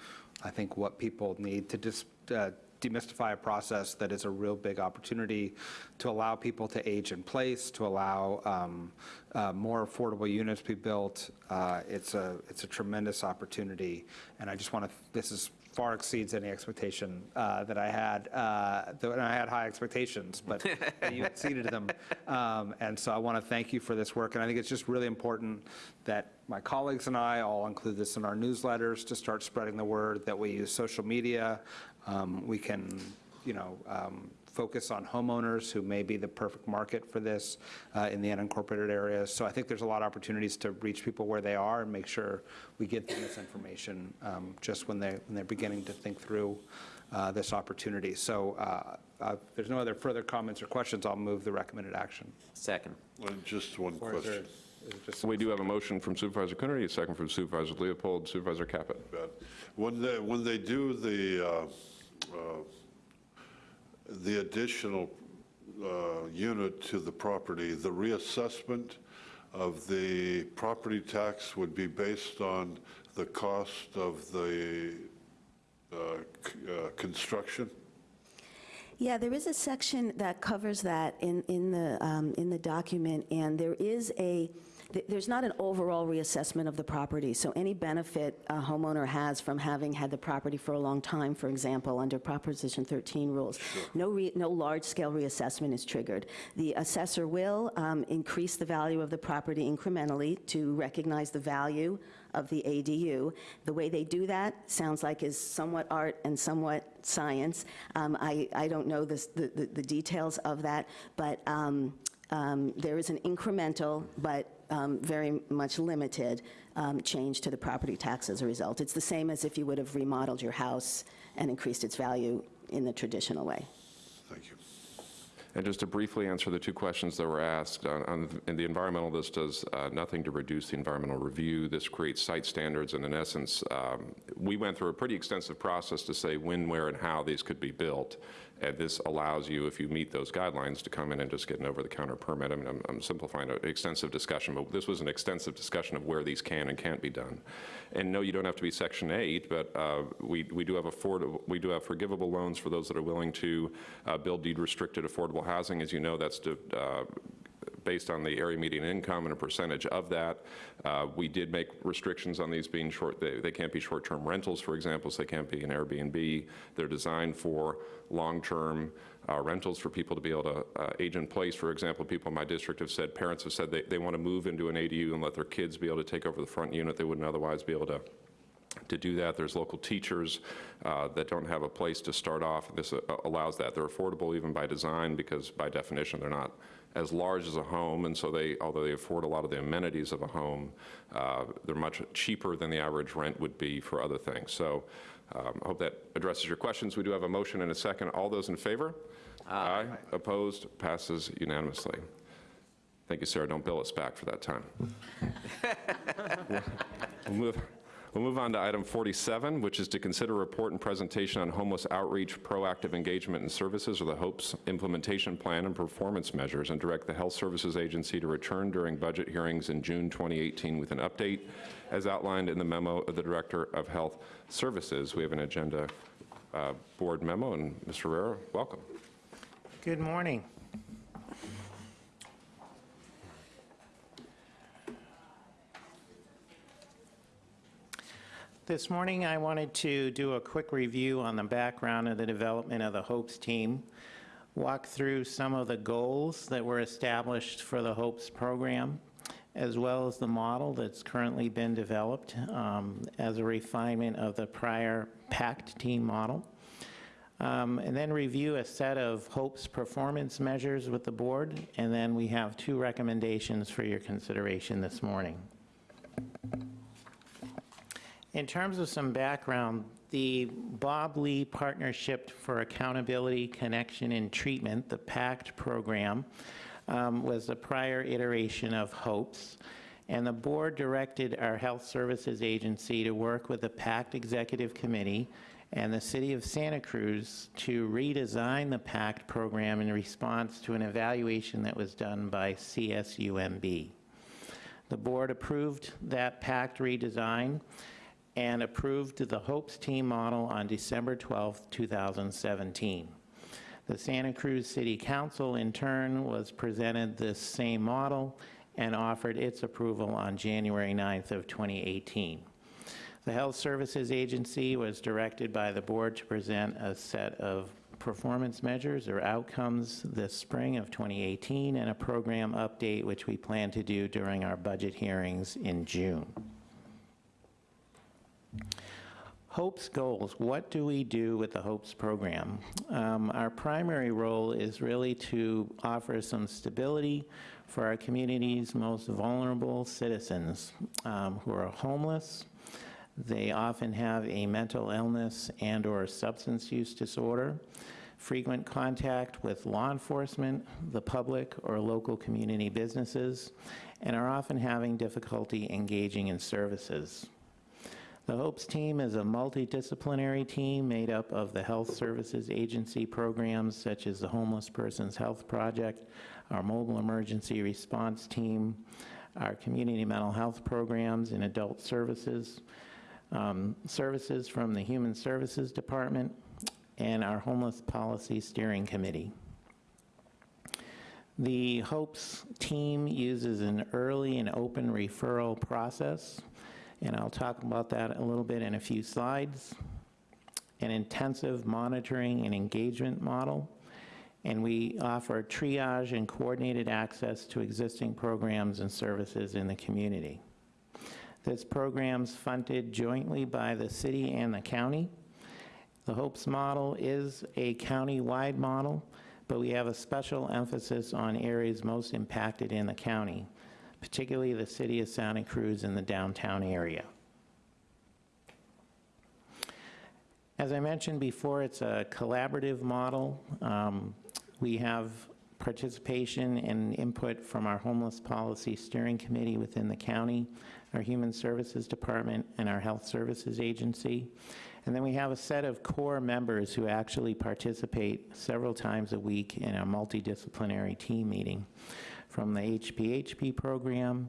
I think, what people need to just uh, demystify a process that is a real big opportunity to allow people to age in place, to allow um, uh, more affordable units to be built. Uh, It's a, it's a tremendous opportunity, and I just want to, this is far exceeds any expectation uh, that I had. uh, And I had high expectations, but you exceeded them. Um, And so I want to thank you for this work. And I think it's just really important that my colleagues and I all include this in our newsletters to start spreading the word, that we use social media. Um, We can, you know, um, focus on homeowners who may be the perfect market for this uh, in the unincorporated areas. So I think there's a lot of opportunities to reach people where they are and make sure we get them this information um, just when they, when they're beginning to think through uh, this opportunity. So uh, uh, there's no other further comments or questions, I'll move the recommended action. Second. Well, Just one Or question. is just- We do have a motion from Supervisor Coonerty, a second from Supervisor Leopold, Supervisor Caput. When they, when they do the, uh, the additional uh, unit to the property, the reassessment of the property tax would be based on the cost of the uh, uh, construction? Yeah, there is a section that covers that in, in the, um, in the document, and there is a, th- there's not an overall reassessment of the property, so any benefit a homeowner has from having had the property for a long time, for example, under Proposition 13 rules, no, re- no large-scale reassessment is triggered. The assessor will um, increase the value of the property incrementally to recognize the value of the ADU. The way they do that sounds like is somewhat art and somewhat science. Um, I, I don't know this, the, the, the details of that, but um, um, there is an incremental but um, very much limited um, change to the property tax as a result. It's the same as if you would have remodeled your house and increased its value in the traditional way. Thank you. And just to briefly answer the two questions that were asked, on- on, and the environmental, this does uh, nothing to reduce the environmental review. This creates site standards, and in essence, um, we went through a pretty extensive process to say when, where, and how these could be built. And this allows you, if you meet those guidelines, to come in and just get an over-the-counter permit. I mean, I'm- I'm simplifying an extensive discussion, but this was an extensive discussion of where these can and can't be done. And no, you don't have to be Section 8, but uh, we we do have affordable, we do have forgivable loans for those that are willing to uh, build deed-restricted affordable housing. As you know, that's to, uh, based on the area median income and a percentage of that. Uh, We did make restrictions on these being short, they they can't be short-term rentals, for example, so they can't be an Airbnb. They're designed for long-term uh, rentals for people to be able to uh, age in place. For example, people in my district have said, parents have said they they want to move into an ADU and let their kids be able to take over the front unit they wouldn't otherwise be able to to do that. There's local teachers uh, that don't have a place to start off. This uh, allows that. They're affordable even by design because by definition they're not as large as a home, and so they, although they afford a lot of the amenities of a home, uh, they're much cheaper than the average rent would be for other things. So um, I hope that addresses your questions. We do have a motion and a second. All those in favor? Aye. Opposed? Passes unanimously. Thank you, Sarah. Don't bill us back for that time. We'll move, we'll move on to item 47, which is to consider report and presentation on homeless outreach, proactive engagement and services, or the HOPES implementation plan and performance measures, and direct the Health Services Agency to return during budget hearings in June 2018 with an update as outlined in the memo of the Director of Health Services. We have an agenda uh, board memo, and Mr. Riera, welcome. Good morning. This morning, I wanted to do a quick review on the background of the development of the HOPES team, walk through some of the goals that were established for the HOPES program, as well as the model that's currently been developed um, as a refinement of the prior PACT team model. Um, and then review a set of HOPES performance measures with the board, and then we have two recommendations for your consideration this morning. In terms of some background, the Bob Lee Partnership for Accountability, Connection, and Treatment, the PACT program, um, was a prior iteration of HOPES, and the board directed our Health Services Agency to work with the PACT Executive Committee and the City of Santa Cruz to redesign the PACT program in response to an evaluation that was done by CSUMB. The board approved that PACT redesign and approved the HOPES team model on December 12, 2017. The Santa Cruz City Council, in turn, was presented this same model and offered its approval on January 9th of 2018. The Health Services Agency was directed by the board to present a set of performance measures or outcomes this spring of 2018 and a program update which we plan to do during our budget hearings in June. HOPES goals, what do we do with the HOPES program? Um, our primary role is really to offer some stability for our community's most vulnerable citizens um, who are homeless. They often have a mental illness and or substance use disorder, frequent contact with law enforcement, the public, or local community businesses, and are often having difficulty engaging in services. The HOPES team is a multidisciplinary team made up of the Health Services Agency programs such as the Homeless Persons Health Project, our Mobile Emergency Response Team, our Community Mental Health Programs and Adult Services, um, services from the Human Services Department, and our Homeless Policy Steering Committee. The HOPES team uses an early and open referral process and I'll talk about that a little bit in a few slides. An intensive monitoring and engagement model, and we offer triage and coordinated access to existing programs and services in the community. This program's funded jointly by the city and the county. The HOPES model is a county-wide model, but we have a special emphasis on areas most impacted in the county particularly the city of Santa Cruz and the downtown area. As I mentioned before, it's a collaborative model. Um, we have participation and input from our Homeless Policy Steering Committee within the county, our Human Services Department, and our Health Services Agency. And then we have a set of core members who actually participate several times a week in a multidisciplinary team meeting, from the HPHP program,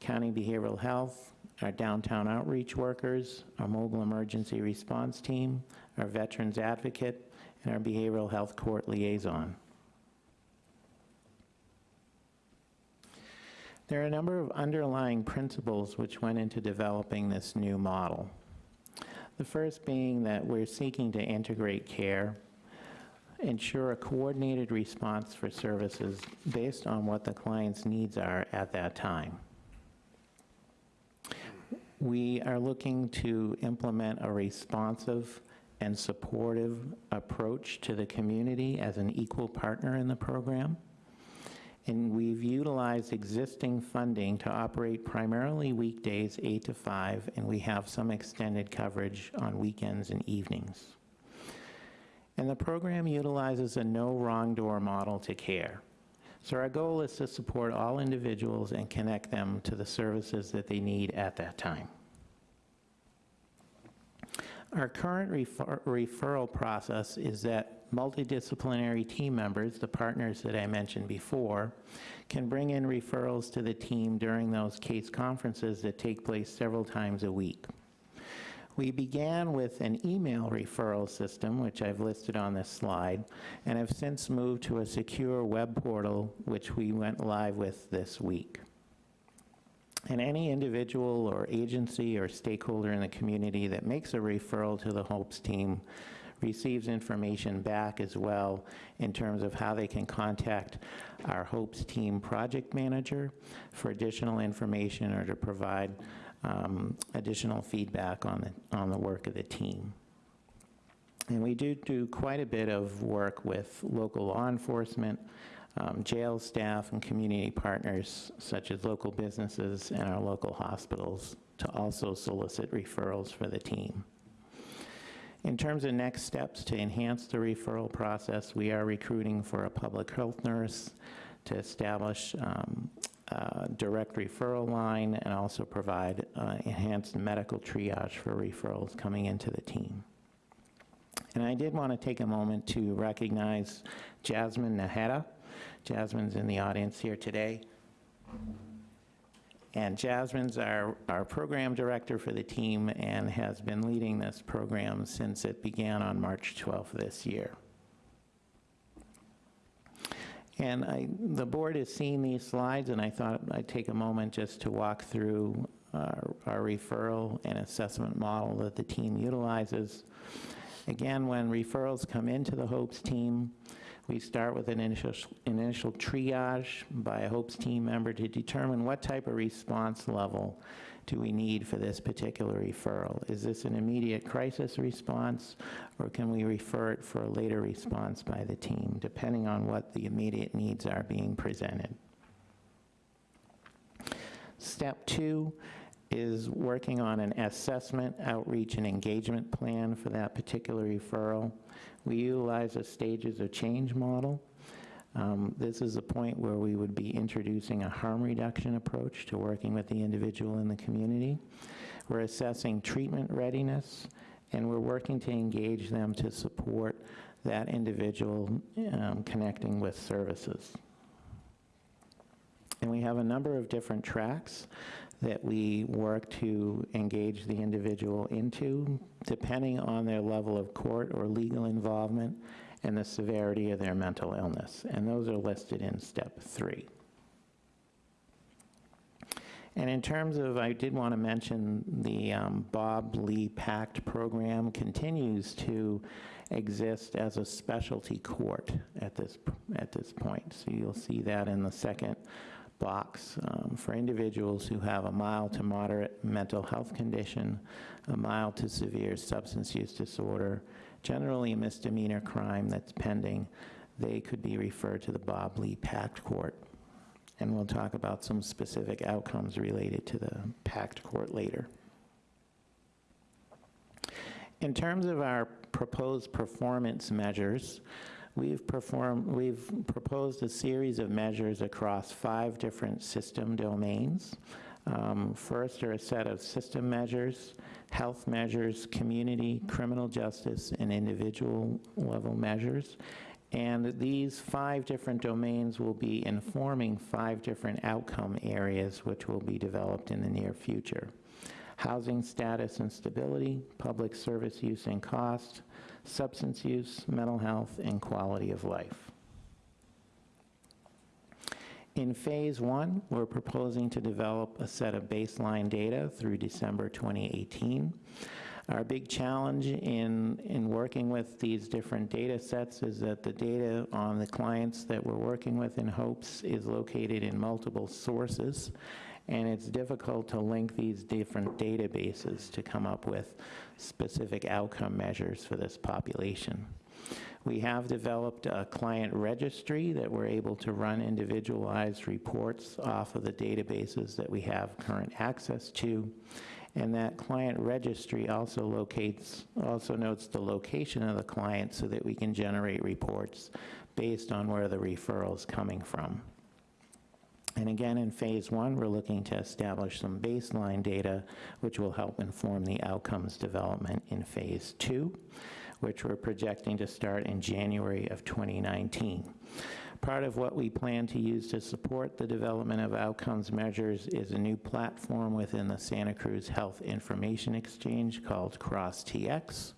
County Behavioral Health, our downtown outreach workers, our mobile emergency response team, our veterans advocate, and our behavioral health court liaison. There are a number of underlying principles which went into developing this new model. The first being that we're seeking to integrate care, ensure a coordinated response for services based on what the client's needs are at that time. We are looking to implement a responsive and supportive approach to the community as an equal partner in the program. And we've utilized existing funding to operate primarily weekdays, 8 to 5, and we have some extended coverage on weekends and evenings. And the program utilizes a no wrong door model to care. So our goal is to support all individuals and connect them to the services that they need at that time. Our current refer- referral process is that multidisciplinary team members, the partners that I mentioned before, can bring in referrals to the team during those case conferences that take place several times a week. We began with an email referral system, which I've listed on this slide, and have since moved to a secure web portal, which we went live with this week. And any individual or agency or stakeholder in the community that makes a referral to the HOPES team receives information back as well in terms of how they can contact our HOPES team project manager for additional information or to provide um, additional feedback on the, on the work of the team. And we do do quite a bit of work with local law enforcement, um, jail staff, and community partners such as local businesses and our local hospitals to also solicit referrals for the team. In terms of next steps to enhance the referral process, we are recruiting for a public health nurse to establish um, a direct referral line and also provide uh, enhanced medical triage for referrals coming into the team. And I did want to take a moment to recognize Jasmine Najera. Jasmine's in the audience here today. And Jasmine's our, our program director for the team and has been leading this program since it began on March 12th this year. And I, the board has seen these slides, and I thought I'd take a moment just to walk through our, our referral and assessment model that the team utilizes. Again, when referrals come into the HOPES team, we start with an initial, initial triage by a HOPES team member to determine what type of response level do we need for this particular referral. Is this an immediate crisis response, or can we refer it for a later response by the team, depending on what the immediate needs are being presented? Step two is working on an assessment, outreach, and engagement plan for that particular referral. We utilize a stages of change model. Um, This is a point where we would be introducing a harm reduction approach to working with the individual in the community. We're assessing treatment readiness, and we're working to engage them to support that individual um, connecting with services. And we have a number of different tracks that we work to engage the individual into, depending on their level of court or legal involvement and the severity of their mental illness. And those are listed in step three. And in terms of, I did want to mention the um, Bob Lee PACT program continues to exist as a specialty court at this, at this point. So you'll see that in the second box um, for individuals who have a mild to moderate mental health condition, a mild to severe substance use disorder, generally a misdemeanor crime that's pending, they could be referred to the Bob Lee Pact Court. And we'll talk about some specific outcomes related to the Pact Court later. In terms of our proposed performance measures, We've performed, we've proposed a series of measures across five different system domains. Um, First are a set of system measures, health measures, community, criminal justice, and individual level measures. And these five different domains will be informing five different outcome areas which will be developed in the near future. Housing status and stability, public service use and cost, substance use, mental health, and quality of life. In Phase 1, we're proposing to develop a set of baseline data through December 2018. Our big challenge in, in working with these different data sets is that the data on the clients that we're working with in HOPES is located in multiple sources, and it's difficult to link these different databases to come up with specific outcome measures for this population. We have developed a client registry that we're able to run individualized reports off of the databases that we have current access to. And that client registry also locates, also notes the location of the client so that we can generate reports based on where the referral is coming from. And again, in phase one, we're looking to establish some baseline data, which will help inform the outcomes development in phase two, which we're projecting to start in January of 2019. Part of what we plan to use to support the development of outcomes measures is a new platform within the Santa Cruz Health Information Exchange called CrossTX.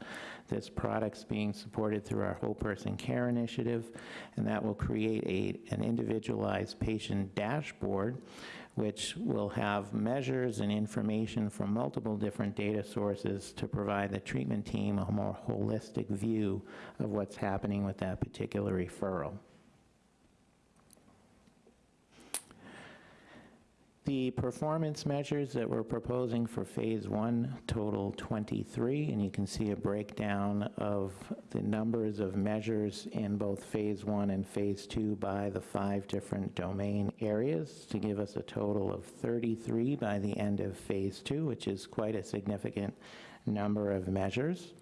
This product's being supported through our Whole Person Care Initiative, and that will create a, an individualized patient dashboard which will have measures and information from multiple different data sources to provide the treatment team a more holistic view of what's happening with that particular referral. The performance measures that we're proposing for Phase 1 total 23, and you can see a breakdown of the numbers of measures in both Phase 1 and Phase 2 by the five different domain areas to give us a total of 33 by the end of Phase 2, which is quite a significant number of measures.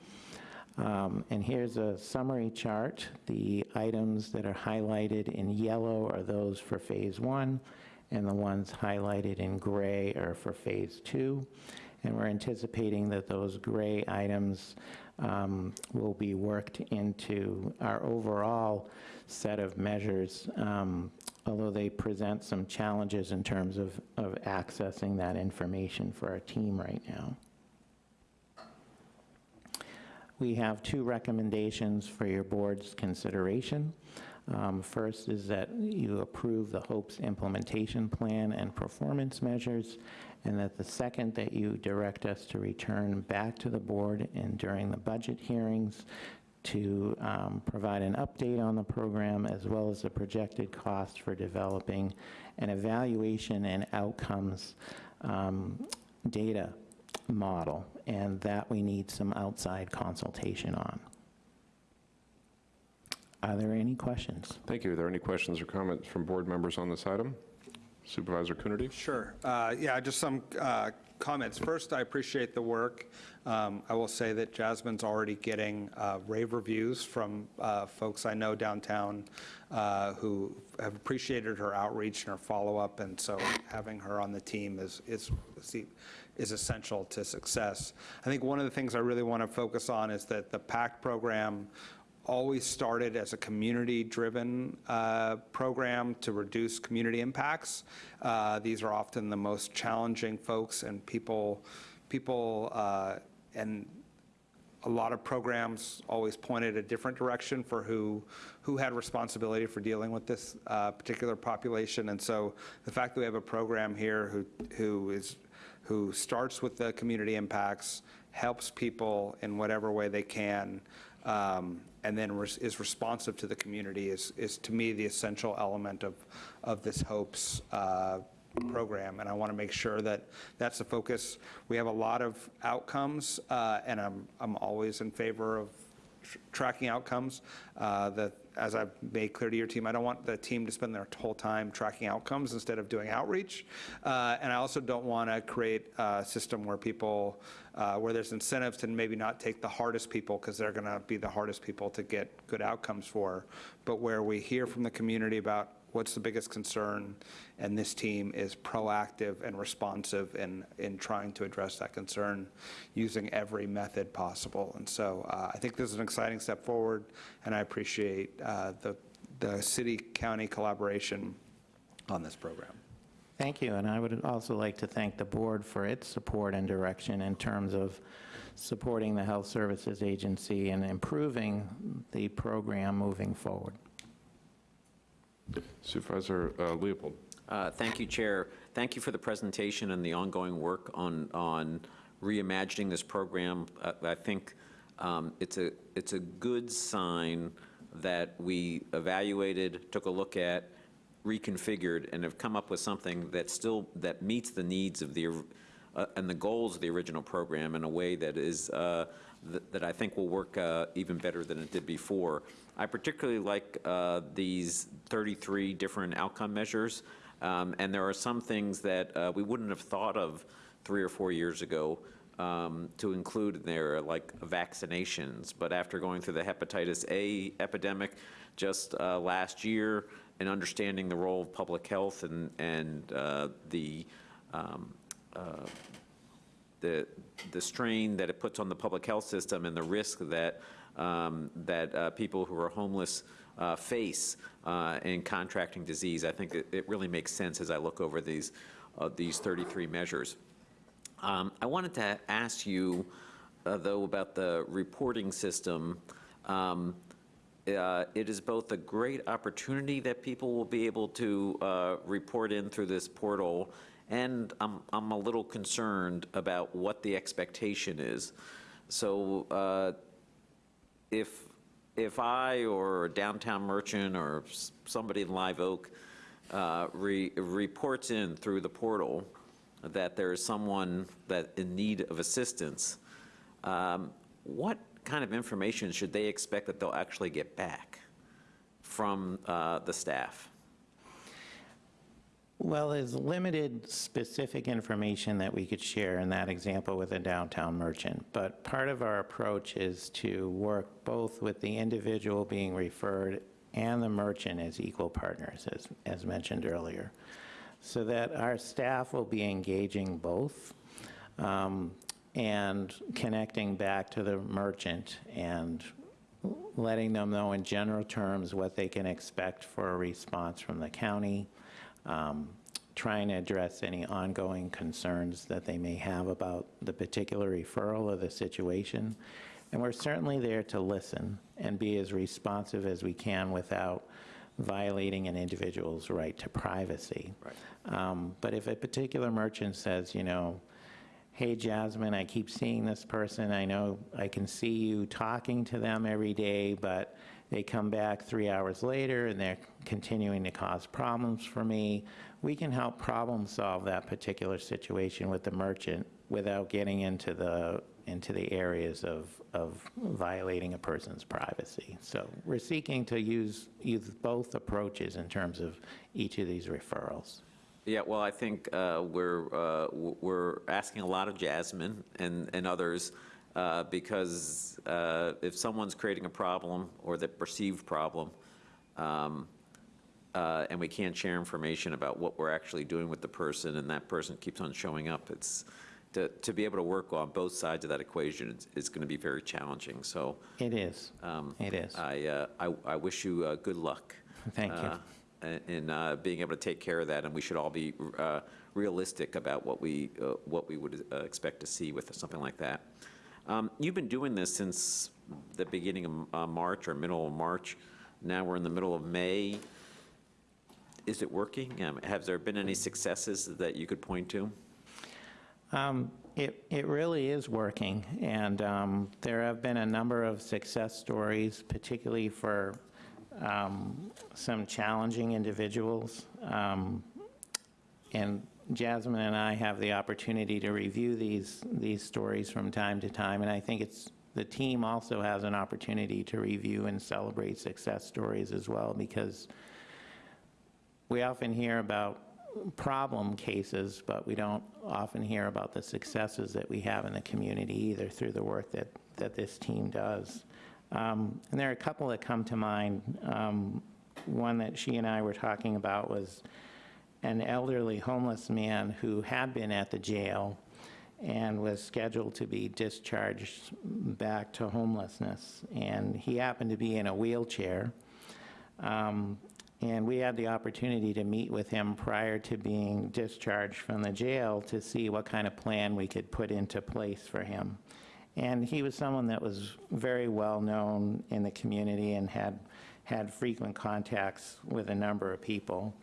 Um, And here's a summary chart. The items that are highlighted in yellow are those for Phase 1, and the ones highlighted in gray are for Phase 2. And we're anticipating that those gray items um, will be worked into our overall set of measures, um, although they present some challenges in terms of, of accessing that information for our team right now. We have two recommendations for your board's consideration. Um, First is that you approve the HOPES implementation plan and performance measures, and that the second, that you direct us to return back to the board and during the budget hearings to um, provide an update on the program as well as the projected cost for developing an evaluation and outcomes um, data model, and that we need some outside consultation on. Are there any questions? Thank you. Are there any questions or comments from board members on this item? Supervisor Coonerty? Sure. Uh, Yeah, just some uh, comments. First, I appreciate the work. Um, I will say that Jasmine's already getting uh, rave reviews from uh, folks I know downtown uh, who have appreciated her outreach and her follow-up, and so having her on the team is, is, is essential to success. I think one of the things I really want to focus on is that the PACT program always started as a community-driven uh, program to reduce community impacts. Uh, These are often the most challenging folks and people, people, uh, and a lot of programs always pointed a different direction for who, who had responsibility for dealing with this uh, particular population. And so the fact that we have a program here who, who is, who starts with the community impacts, helps people in whatever way they can, um, and then res- is responsive to the community is, is to me the essential element of, of this HOPES uh, program. And I want to make sure that that's the focus. We have a lot of outcomes, uh, and I'm, I'm always in favor of tr- tracking outcomes. Uh, as I've made clear to your team, I don't want the team to spend their whole time tracking outcomes instead of doing outreach. Uh, And I also don't want to create a system where people, uh, where there's incentives to maybe not take the hardest people because they're going to be the hardest people to get good outcomes for, but where we hear from the community about what's the biggest concern, and this team is proactive and responsive in, in trying to address that concern using every method possible. And so uh, I think this is an exciting step forward, and I appreciate uh, the, the city-county collaboration on this program. Thank you, and I would also like to thank the board for its support and direction in terms of supporting the Health Services Agency and improving the program moving forward. Supervisor uh, Leopold. Uh, Thank you, Chair. Thank you for the presentation and the ongoing work on, on reimagining this program. I think um, it's a, it's a good sign that we evaluated, took a look at, reconfigured, and have come up with something that still, that meets the needs of the, uh, and the goals of the original program in a way that is, uh, th- that I think will work uh, even better than it did before. I particularly like uh, these 33 different outcome measures, um, and there are some things that uh, we wouldn't have thought of three or four years ago um, to include in there, like vaccinations. But after going through the hepatitis A epidemic just uh, last year and understanding the role of public health and, and uh, the um, uh, the, the strain that it puts on the public health system and the risk that, um, that uh, people who are homeless uh, face uh, in contracting disease. I think it, it really makes sense as I look over these, uh, these 33 measures. Um, I wanted to ask you, uh, though, about the reporting system. Um, uh, It is both a great opportunity that people will be able to uh, report in through this portal, and I'm, I'm a little concerned about what the expectation is. So uh, if, if I or a downtown merchant or somebody in Live Oak uh, re- reports in through the portal that there is someone that in need of assistance, um, what kind of information should they expect that they'll actually get back from uh, the staff? Well, there's limited specific information that we could share in that example with a downtown merchant, but part of our approach is to work both with the individual being referred and the merchant as equal partners, as, as mentioned earlier, so that our staff will be engaging both um, and connecting back to the merchant and letting them know in general terms what they can expect for a response from the county, um, trying to address any ongoing concerns that they may have about the particular referral or the situation. And we're certainly there to listen and be as responsive as we can without violating an individual's right to privacy. Um, But if a particular merchant says, you know, hey, Jasmine, I keep seeing this person, I know, I can see you talking to them every day, but they come back three hours later and they're continuing to cause problems for me. We can help problem solve that particular situation with the merchant without getting into the, into the areas of, of violating a person's privacy. So we're seeking to use, use both approaches in terms of each of these referrals. Yeah, well, I think uh, we're, uh, we're asking a lot of Jasmine and, and others, uh, because uh, if someone's creating a problem or the perceived problem, um, uh, and we can't share information about what we're actually doing with the person, and that person keeps on showing up, it's, to, to be able to work on both sides of that equation is, is going to be very challenging, so. It is. um, It is. I, uh, I, I wish you uh, good luck. Thank you. uh, in- uh, being able to take care of that, and we should all be uh, realistic about what we, uh, what we would uh, expect to see with something like that. Um, You've been doing this since the beginning of uh, March or middle of March. Now we're in the middle of May. Is it working? Um, Have there been any successes that you could point to? Um, It, it really is working, and um, there have been a number of success stories, particularly for um, some challenging individuals. Um, And Jasmine and I have the opportunity to review these, these stories from time to time, and I think it's, the team also has an opportunity to review and celebrate success stories as well, because we often hear about problem cases, but we don't often hear about the successes that we have in the community either through the work that, that this team does. Um, And there are a couple that come to mind. Um, One that she and I were talking about was an elderly homeless man who had been at the jail and was scheduled to be discharged back to homelessness. And he happened to be in a wheelchair. Um, And we had the opportunity to meet with him prior to being discharged from the jail to see what kind of plan we could put into place for him. And he was someone that was very well-known in the community and had, had frequent contacts with a number of people,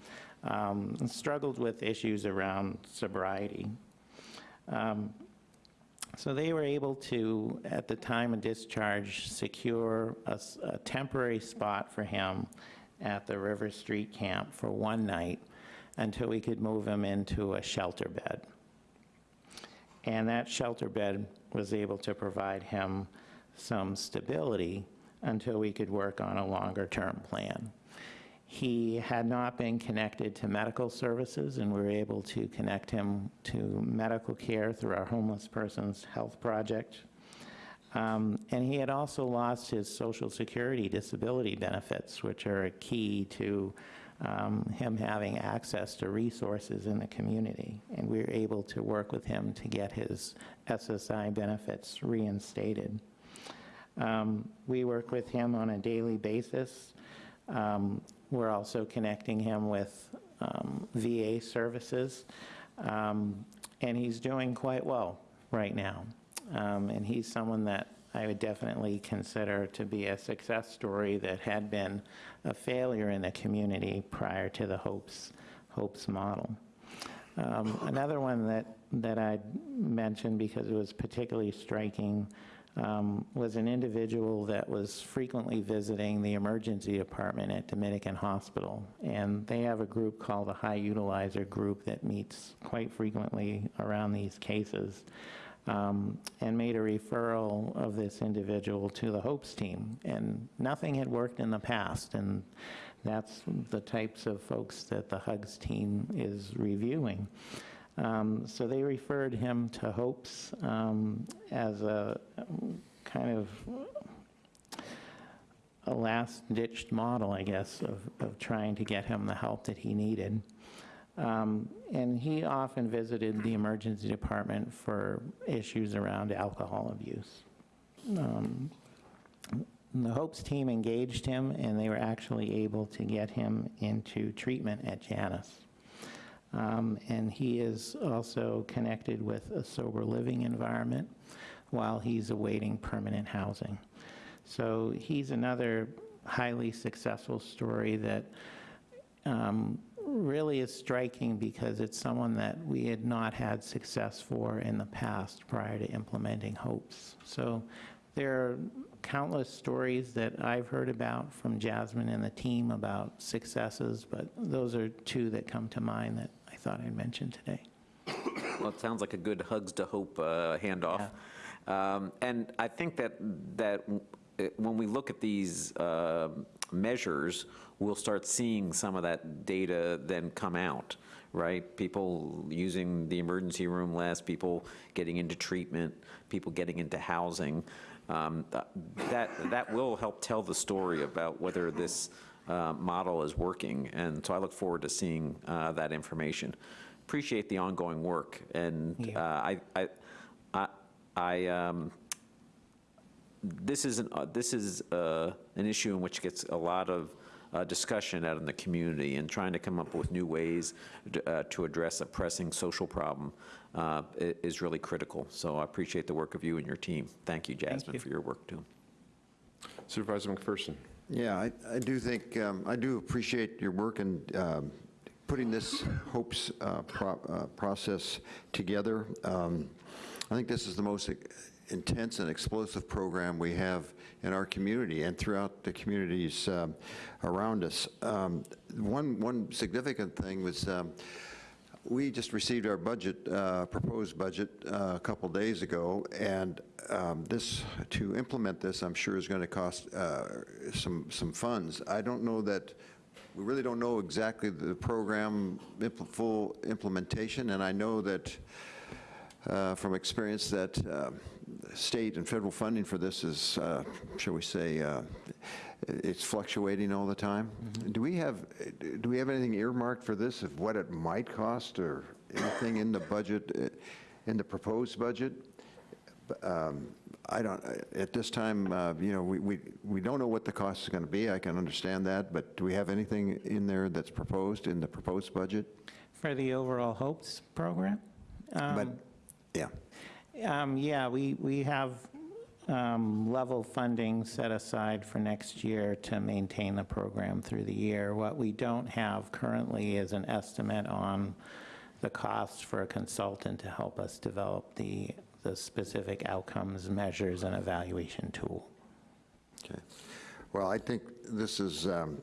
um, struggled with issues around sobriety. Um, So they were able to, at the time of discharge, secure a temporary spot for him at the River Street camp for one night until we could move him into a shelter bed. And that shelter bed was able to provide him some stability until we could work on a longer-term plan. He had not been connected to medical services, and we were able to connect him to medical care through our Homeless Persons Health Project. Um, And he had also lost his Social Security disability benefits, which are a key to um, him having access to resources in the community. And we were able to work with him to get his SSI benefits reinstated. Um, We work with him on a daily basis. Um, We're also connecting him with um, VA services, Um, and he's doing quite well right now. Um, And he's someone that I would definitely consider to be a success story that had been a failure in the community prior to the HOPES, HOPES model. Um, Another one that, that I'd mention because it was particularly striking um, was an individual that was frequently visiting the emergency department at Dominican Hospital. And they have a group called the High Utilizer Group that meets quite frequently around these cases. um, And made a referral of this individual to the HOPES team. And nothing had worked in the past. And that's the types of folks that the HUGS team is reviewing. Um, So they referred him to HOPES um, as a kind of a last-ditched model, I guess, of, of trying to get him the help that he needed. Um, And he often visited the emergency department for issues around alcohol abuse. Um, The HOPES team engaged him, and they were actually able to get him into treatment at Janus. Um, And he is also connected with a sober living environment while he's awaiting permanent housing. So he's another highly successful story that um, really is striking because it's someone that we had not had success for in the past prior to implementing HOPES. So there are countless stories that I've heard about from Jasmine and the team about successes, but those are two that come to mind that I thought I'd mention today. Well, it sounds like a good Hugs to Hope uh, handoff. Um, And I think that, that uh, when we look at these uh, measures, we'll start seeing some of that data then come out, right? People using the emergency room less, people getting into treatment, people getting into housing. Um, That, that will help tell the story about whether this uh, model is working, and so I look forward to seeing uh, that information. Appreciate the ongoing work, and uh, I, I, I, I, um, this is, an- uh, this is uh, an issue in which gets a lot of uh, discussion out in the community, and trying to come up with new ways to uh, to address a pressing social problem uh, is really critical. So I appreciate the work of you and your team. Thank you, Jasmine, you. for your work, too. Supervisor McPherson. Yeah, I, I do think, um, I do appreciate your work in um, putting this HOPES uh, pro- uh, process together. Um, I think this is the most intense and explosive program we have in our community and throughout the communities um, around us. Um, One, one significant thing was, um, we just received our budget, uh, proposed budget, uh, a couple days ago, and um, this, to implement this, I'm sure is going to cost uh, some, some funds. I don't know that, we really don't know exactly the program impl- full implementation, and I know that uh, from experience that uh, state and federal funding for this is, uh, shall we say, it's fluctuating all the time. Do we have, do we have anything earmarked for this of what it might cost or anything in the budget, uh, in the proposed budget? Um, I don't, at this time, uh, you know, we, we we don't know what the cost is going to be. I can understand that, but do we have anything in there that's proposed in the proposed budget? For the overall HOPES program? But, Um, yeah. Um, Yeah, we, we have um, level funding set aside for next year to maintain the program through the year. What we don't have currently is an estimate on the cost for a consultant to help us develop the, the specific outcomes, measures, and evaluation tool. Okay. Well, I think this is um,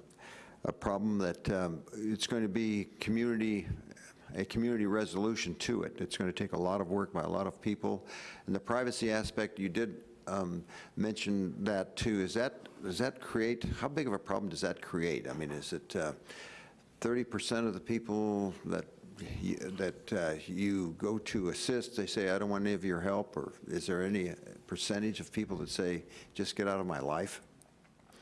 a problem that um, it's going to be community, a community resolution to it. It's going to take a lot of work by a lot of people. And the privacy aspect, you did um, mention that too. Is that, does that create, how big of a problem does that create? I mean, is it uh, 30% of the people that you- that uh, you go to assist, they say, I don't want any of your help? Or is there any percentage of people that say, just get out of my life?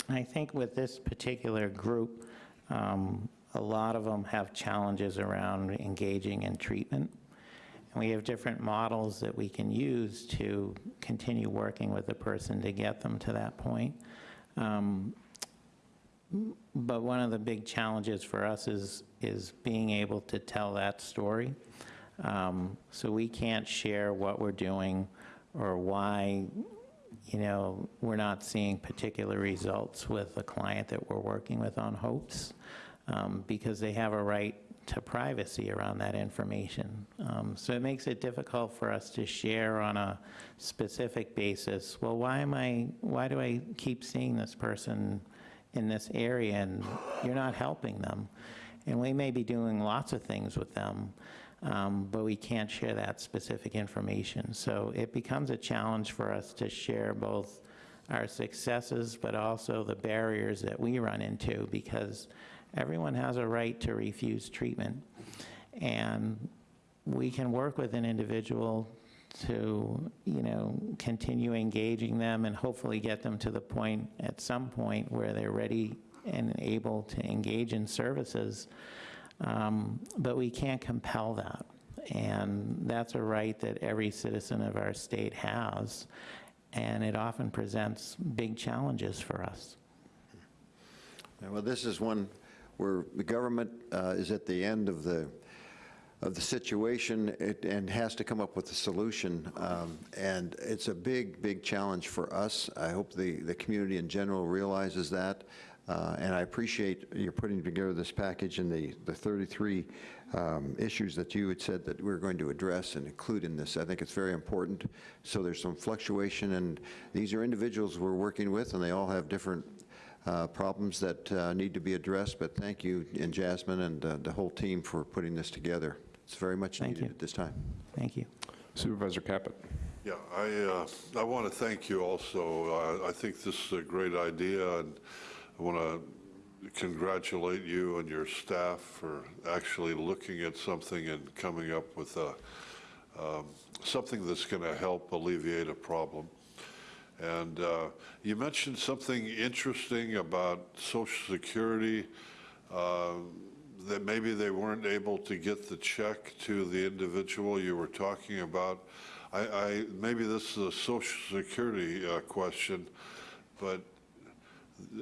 I think with this particular group, um, a lot of them have challenges around engaging in treatment. And we have different models that we can use to continue working with the person to get them to that point. Um, But one of the big challenges for us is, is being able to tell that story. Um, So we can't share what we're doing or why, you know, we're not seeing particular results with a client that we're working with on HOPES, um, because they have a right to privacy around that information. Um, So it makes it difficult for us to share on a specific basis, well, why am I, why do I keep seeing this person in this area and you're not helping them? And we may be doing lots of things with them, um, but we can't share that specific information. So it becomes a challenge for us to share both our successes, but also the barriers that we run into, because everyone has a right to refuse treatment. And we can work with an individual to, you know, continue engaging them and hopefully get them to the point, at some point, where they're ready and able to engage in services. Um, But we can't compel that. And that's a right that every citizen of our state has. And it often presents big challenges for us. Well, this is one where the government uh, is at the end of the, of the situation it- and has to come up with a solution. Um, And it's a big, big challenge for us. I hope the, the community in general realizes that. Uh, And I appreciate you putting together this package and the, the 33 um, issues that you had said that we're going to address and include in this. I think it's very important. So there's some fluctuation, and these are individuals we're working with, and they all have different uh, problems that uh, need to be addressed, but thank you, and Jasmine and uh, the whole team for putting this together. It's very much Thank needed you. at this time. Thank you. Supervisor Caput. Yeah, I, uh, I want to thank you also. I I think this is a great idea, and I want to congratulate you and your staff for actually looking at something and coming up with a, um, something that's going to help alleviate a problem. And uh, you mentioned something interesting about Social Security, uh, that maybe they weren't able to get the check to the individual you were talking about. I, I, maybe this is a Social Security uh, question, but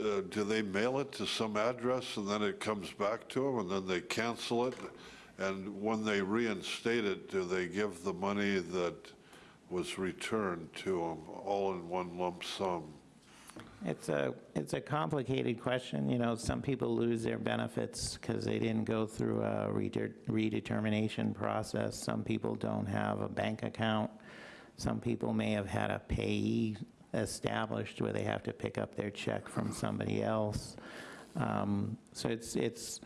uh, do they mail it to some address and then it comes back to them and then they cancel it? And when they reinstate it, do they give the money that was returned to them all in one lump sum? It's a, it's a complicated question. You know, some people lose their benefits because they didn't go through a redetermination process. Some people don't have a bank account. Some people may have had a payee established where they have to pick up their check from somebody else. Um, So it's, it's,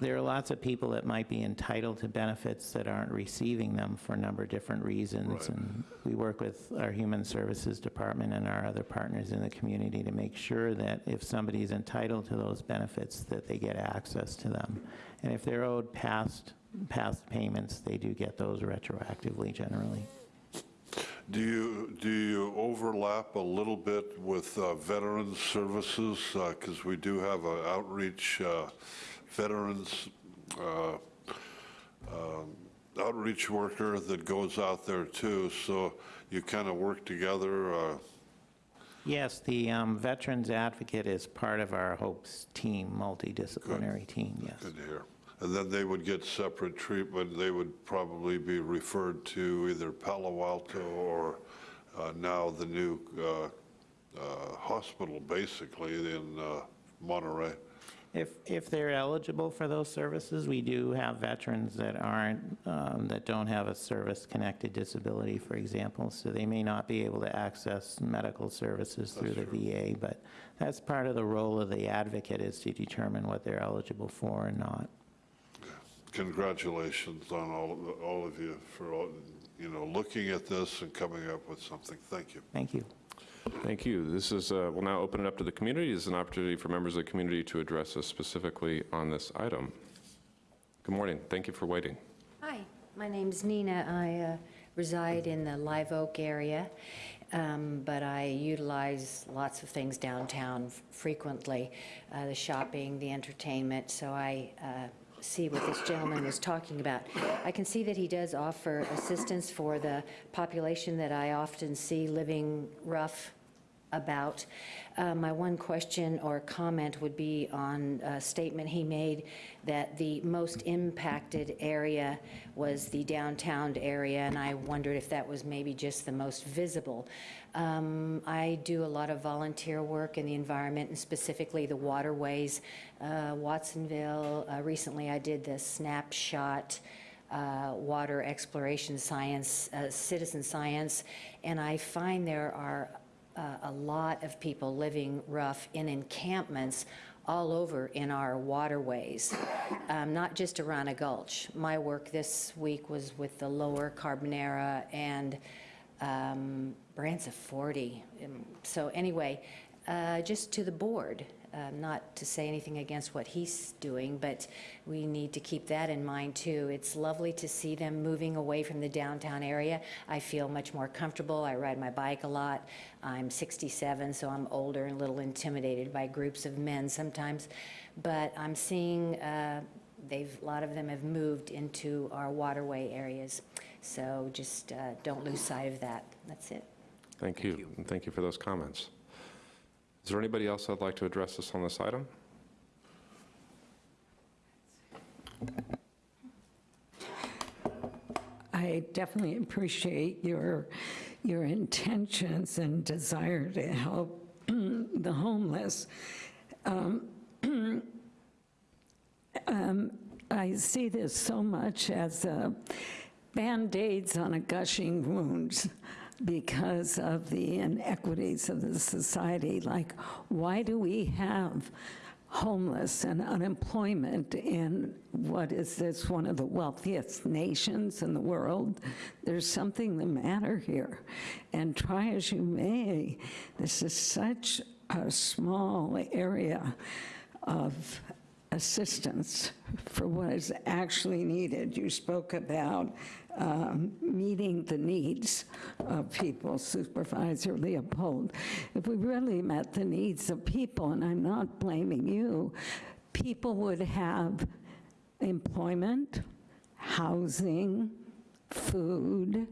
there are lots of people that might be entitled to benefits that aren't receiving them for a number of different reasons. Right. And we work with our Human Services Department and our other partners in the community to make sure that if somebody is entitled to those benefits, that they get access to them. And if they're owed past, past payments, they do get those retroactively generally. Do you, do you overlap a little bit with uh, Veterans Services? Because we do have an outreach, uh, veterans uh, um, outreach worker that goes out there too, so you kind of work together? uh, Yes, the um, Veterans Advocate is part of our HOPES team, multidisciplinary team, yes. Good to hear. And then they would get separate treatment, they would probably be referred to either Palo Alto or uh, now the new uh, uh, hospital, basically, in uh, Monterey. If, if they're eligible for those services, we do have veterans that aren't, um, that don't have a service-connected disability, for example, so they may not be able to access medical services through the VA, but that's part of the role of the advocate is to determine what they're eligible for and not. Congratulations on all of, all of you for, all you know, looking at this and coming up with something. Thank you. Thank you. Thank you. This is, uh, we'll now open it up to the community. This is an opportunity for members of the community to address us specifically on this item. Good morning. Thank you for waiting. Hi, my name is Nina. I uh, reside in the Live Oak area, um, but I utilize lots of things downtown f- frequently, uh, the shopping, the entertainment, so I uh, see what this gentleman was talking about. I can see that he does offer assistance for the population that I often see living rough about. Uh, My one question or comment would be on a statement he made that the most impacted area was the downtown area, and I wondered if that was maybe just the most visible. Um, I do a lot of volunteer work in the environment, and specifically the waterways. Uh, Watsonville, uh, recently I did the snapshot uh, water exploration science, uh, citizen science, and I find there are uh, a lot of people living rough in encampments all over in our waterways, um, not just Arana Gulch. My work this week was with the lower Carbonera and um, Branciforte. Um, So anyway, uh, just to the board, um, not to say anything against what he's doing, but we need to keep that in mind too. It's lovely to see them moving away from the downtown area. I feel much more comfortable. I ride my bike a lot. I'm 67, so I'm older and a little intimidated by groups of men sometimes. But I'm seeing uh, they've, a lot of them have moved into our waterway areas. So just uh, don't lose sight of that. That's it. Thank you, and thank you for those comments. Is there anybody else that'd like to address us on this item? I definitely appreciate your, your intentions and desire to help the homeless. Um, um, I see this so much as uh, Band-Aids on a gushing wound because of the inequities of the society. Like, why do we have homeless and unemployment in what is this, one of the wealthiest nations in the world? There's something the matter here. And try as you may, this is such a small area of assistance for what is actually needed. You spoke about um, meeting the needs of people, Supervisor Leopold. If we really met the needs of people, and I'm not blaming you, people would have employment, housing, food,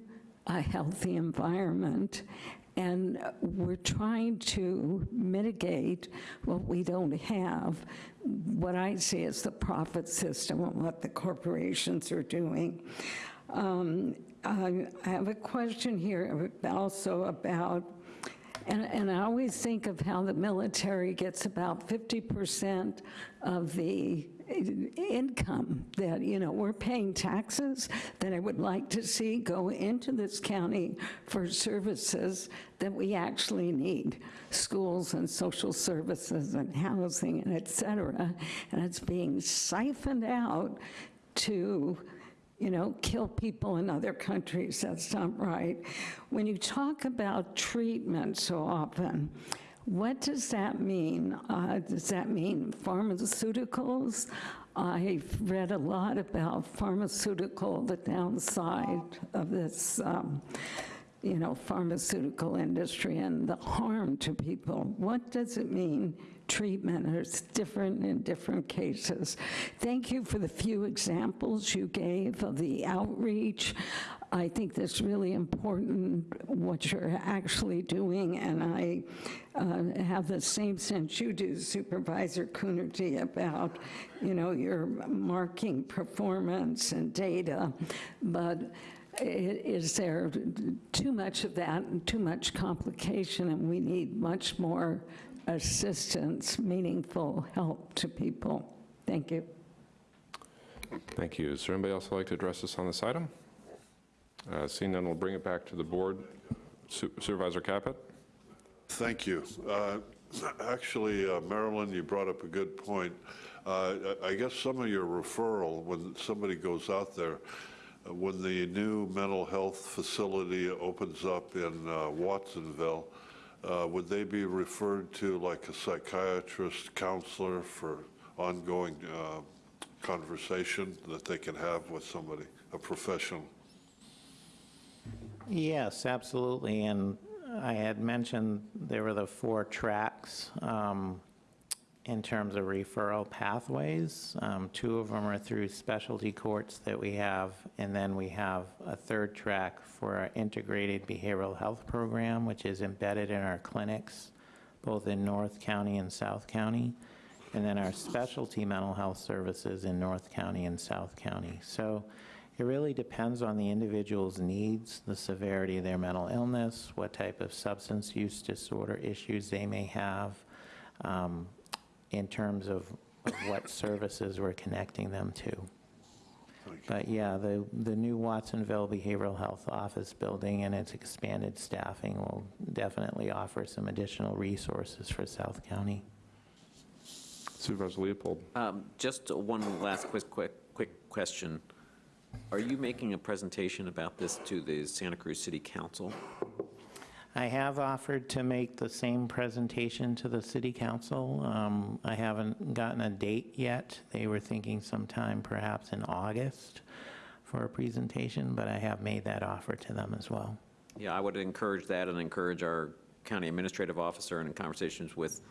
a healthy environment, and we're trying to mitigate what we don't have. What I see as the profit system and what the corporations are doing. Um, I I have a question here also about and, and I always think of how the military gets about 50% of the income that, you know, we're paying taxes that I would like to see go into this county for services that we actually need, schools and social services and housing and et cetera, and it's being siphoned out to you know, kill people in other countries. That's not right. When you talk about treatment so often, what does that mean? Uh, does that mean pharmaceuticals? I've read a lot about pharmaceutical, the downside of this, um, you know, pharmaceutical industry and the harm to people. What does it mean treatment is different in different cases. Thank you for the few examples you gave of the outreach. I think that's really important, what you're actually doing, and I uh, have the same sense you do, Supervisor Coonerty, about, you know, your marking performance and data, but is there too much of that and too much complication, and we need much more assistance, meaningful help to people? Thank you. Thank you. Is there anybody else who'd like to address us on this item? Uh, Seeing none, we'll bring it back to the board. Su- Supervisor Caput? Thank you. Uh, Actually, uh, Marilyn, you brought up a good point. Uh, I I guess some of your referral, when somebody goes out there, uh, when the new mental health facility opens up in uh, Watsonville, uh, would they be referred to like a psychiatrist, counselor for ongoing uh, conversation that they can have with somebody, a professional? Yes, absolutely, and I had mentioned there were the four tracks um, in terms of referral pathways. Um, Two of them are through specialty courts that we have, and then we have a third track for our integrated behavioral health program, which is embedded in our clinics, both in North County and South County, and then our specialty mental health services in North County and South County. So it really depends on the individual's needs, the severity of their mental illness, what type of substance use disorder issues they may have, um, in terms of of what services we're connecting them to. But yeah, the, the new Watsonville Behavioral Health Office building and its expanded staffing will definitely offer some additional resources for South County. Supervisor Leopold? Um, Just one last quick, quick, quick question. Are you making a presentation about this to the Santa Cruz City Council? I have offered to make the same presentation to the city council. Um, I haven't gotten a date yet. They were thinking sometime perhaps in August for a presentation, but I have made that offer to them as well. Yeah, I would encourage that and encourage our county administrative officer and in conversations with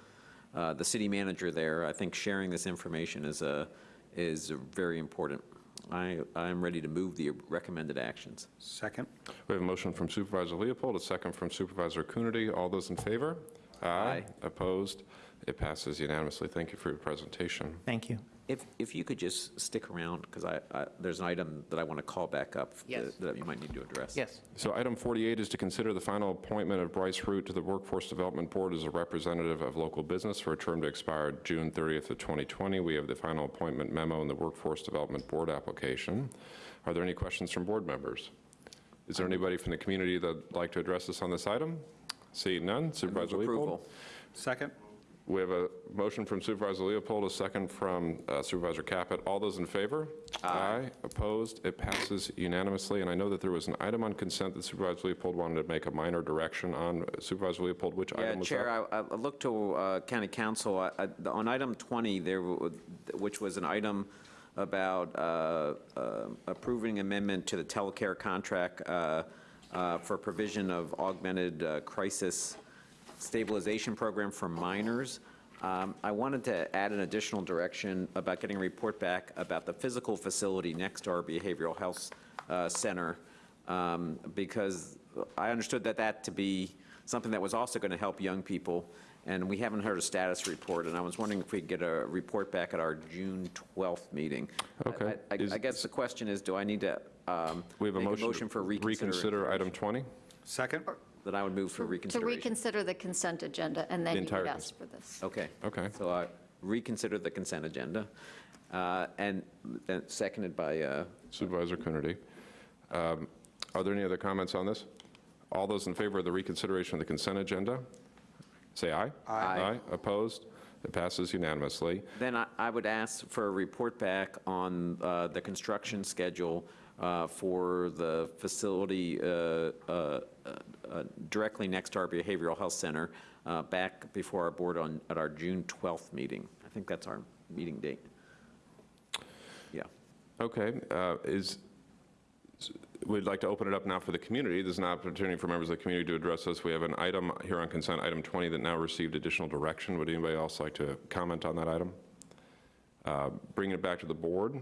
uh, the city manager there. I think sharing this information is, a- is very important. I, I am ready to move the recommended actions. Second. We have a motion from Supervisor Leopold, a second from Supervisor Coonerty. All those in favor? Aye. Opposed? It passes unanimously. Thank you for your presentation. Thank you. If, if you could just stick around, because I, I- there's an item that I want to call back up Yes. that- that you might need to address. Yes. So item 48 is to consider the final appointment of Bryce Root to the Workforce Development Board as a representative of local business for a term to expire June 30th of 2020. We have the final appointment memo in the Workforce Development Board application. Are there any questions from board members? Is there anybody from the community that'd like to address us on this item? Seeing none, Supervisor Leopold? Approval. Second. We have a motion from Supervisor Leopold, a second from uh, Supervisor Caput. All those in favor? Aye. Opposed? It passes unanimously. And I know that there was an item on consent that Supervisor Leopold wanted to make a minor direction on. Supervisor Leopold, which Yeah, item was that? Chair, I I looked to uh, County Counsel, I- I- on item 20, there, which was an item about uh, uh, approving amendment to the telecare contract uh, uh, for provision of augmented crisis stabilization program for minors. Um, I wanted to add an additional direction about getting a report back about the physical facility next to our behavioral health uh, center, um, because I understood that that to be something that was also going to help young people, and we haven't heard a status report, and I was wondering if we could get a report back at our June 12th meeting. Okay. I- I I guess the question is, do I need to um, We have a make a motion. motion for reconsideration? Reconsider item 20? Second. That I would move for To reconsideration. reconsider the consent agenda, and The then you entire would cons- ask for this. Okay. Okay. So I reconsider the consent agenda. Uh, And and seconded by, uh, Supervisor Coonerty. Um, Are there any other comments on this? All those in favor of the reconsideration of the consent agenda, say aye. Aye. Aye, opposed? It passes unanimously. then I I would ask for a report back on uh, the construction schedule uh, for the facility uh, uh, uh, directly next to our Behavioral Health Center, uh, back before our board on, at our June 12th meeting. I think that's our meeting date. Yeah. Okay, uh, is, we'd like to open it up now for the community. There's an opportunity for members of the community to address us. We have an item here on consent, item 20, that now received additional direction. Would anybody else like to comment on that item? Uh, Bringing it back to the board,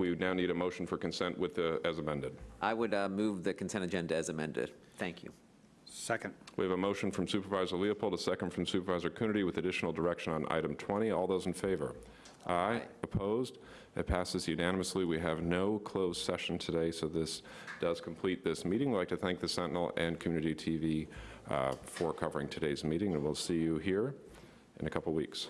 we would now need a motion for consent with the, as amended. I would uh, move the consent agenda as amended. Thank you. Second. We have a motion from Supervisor Leopold, a second from Supervisor Coonerty with additional direction on item 20. All those in favor? Aye. Opposed? It passes unanimously. We have no closed session today, so this does complete this meeting. We'd like to thank the Sentinel and Community TV uh, for covering today's meeting, and we'll see you here in a couple weeks.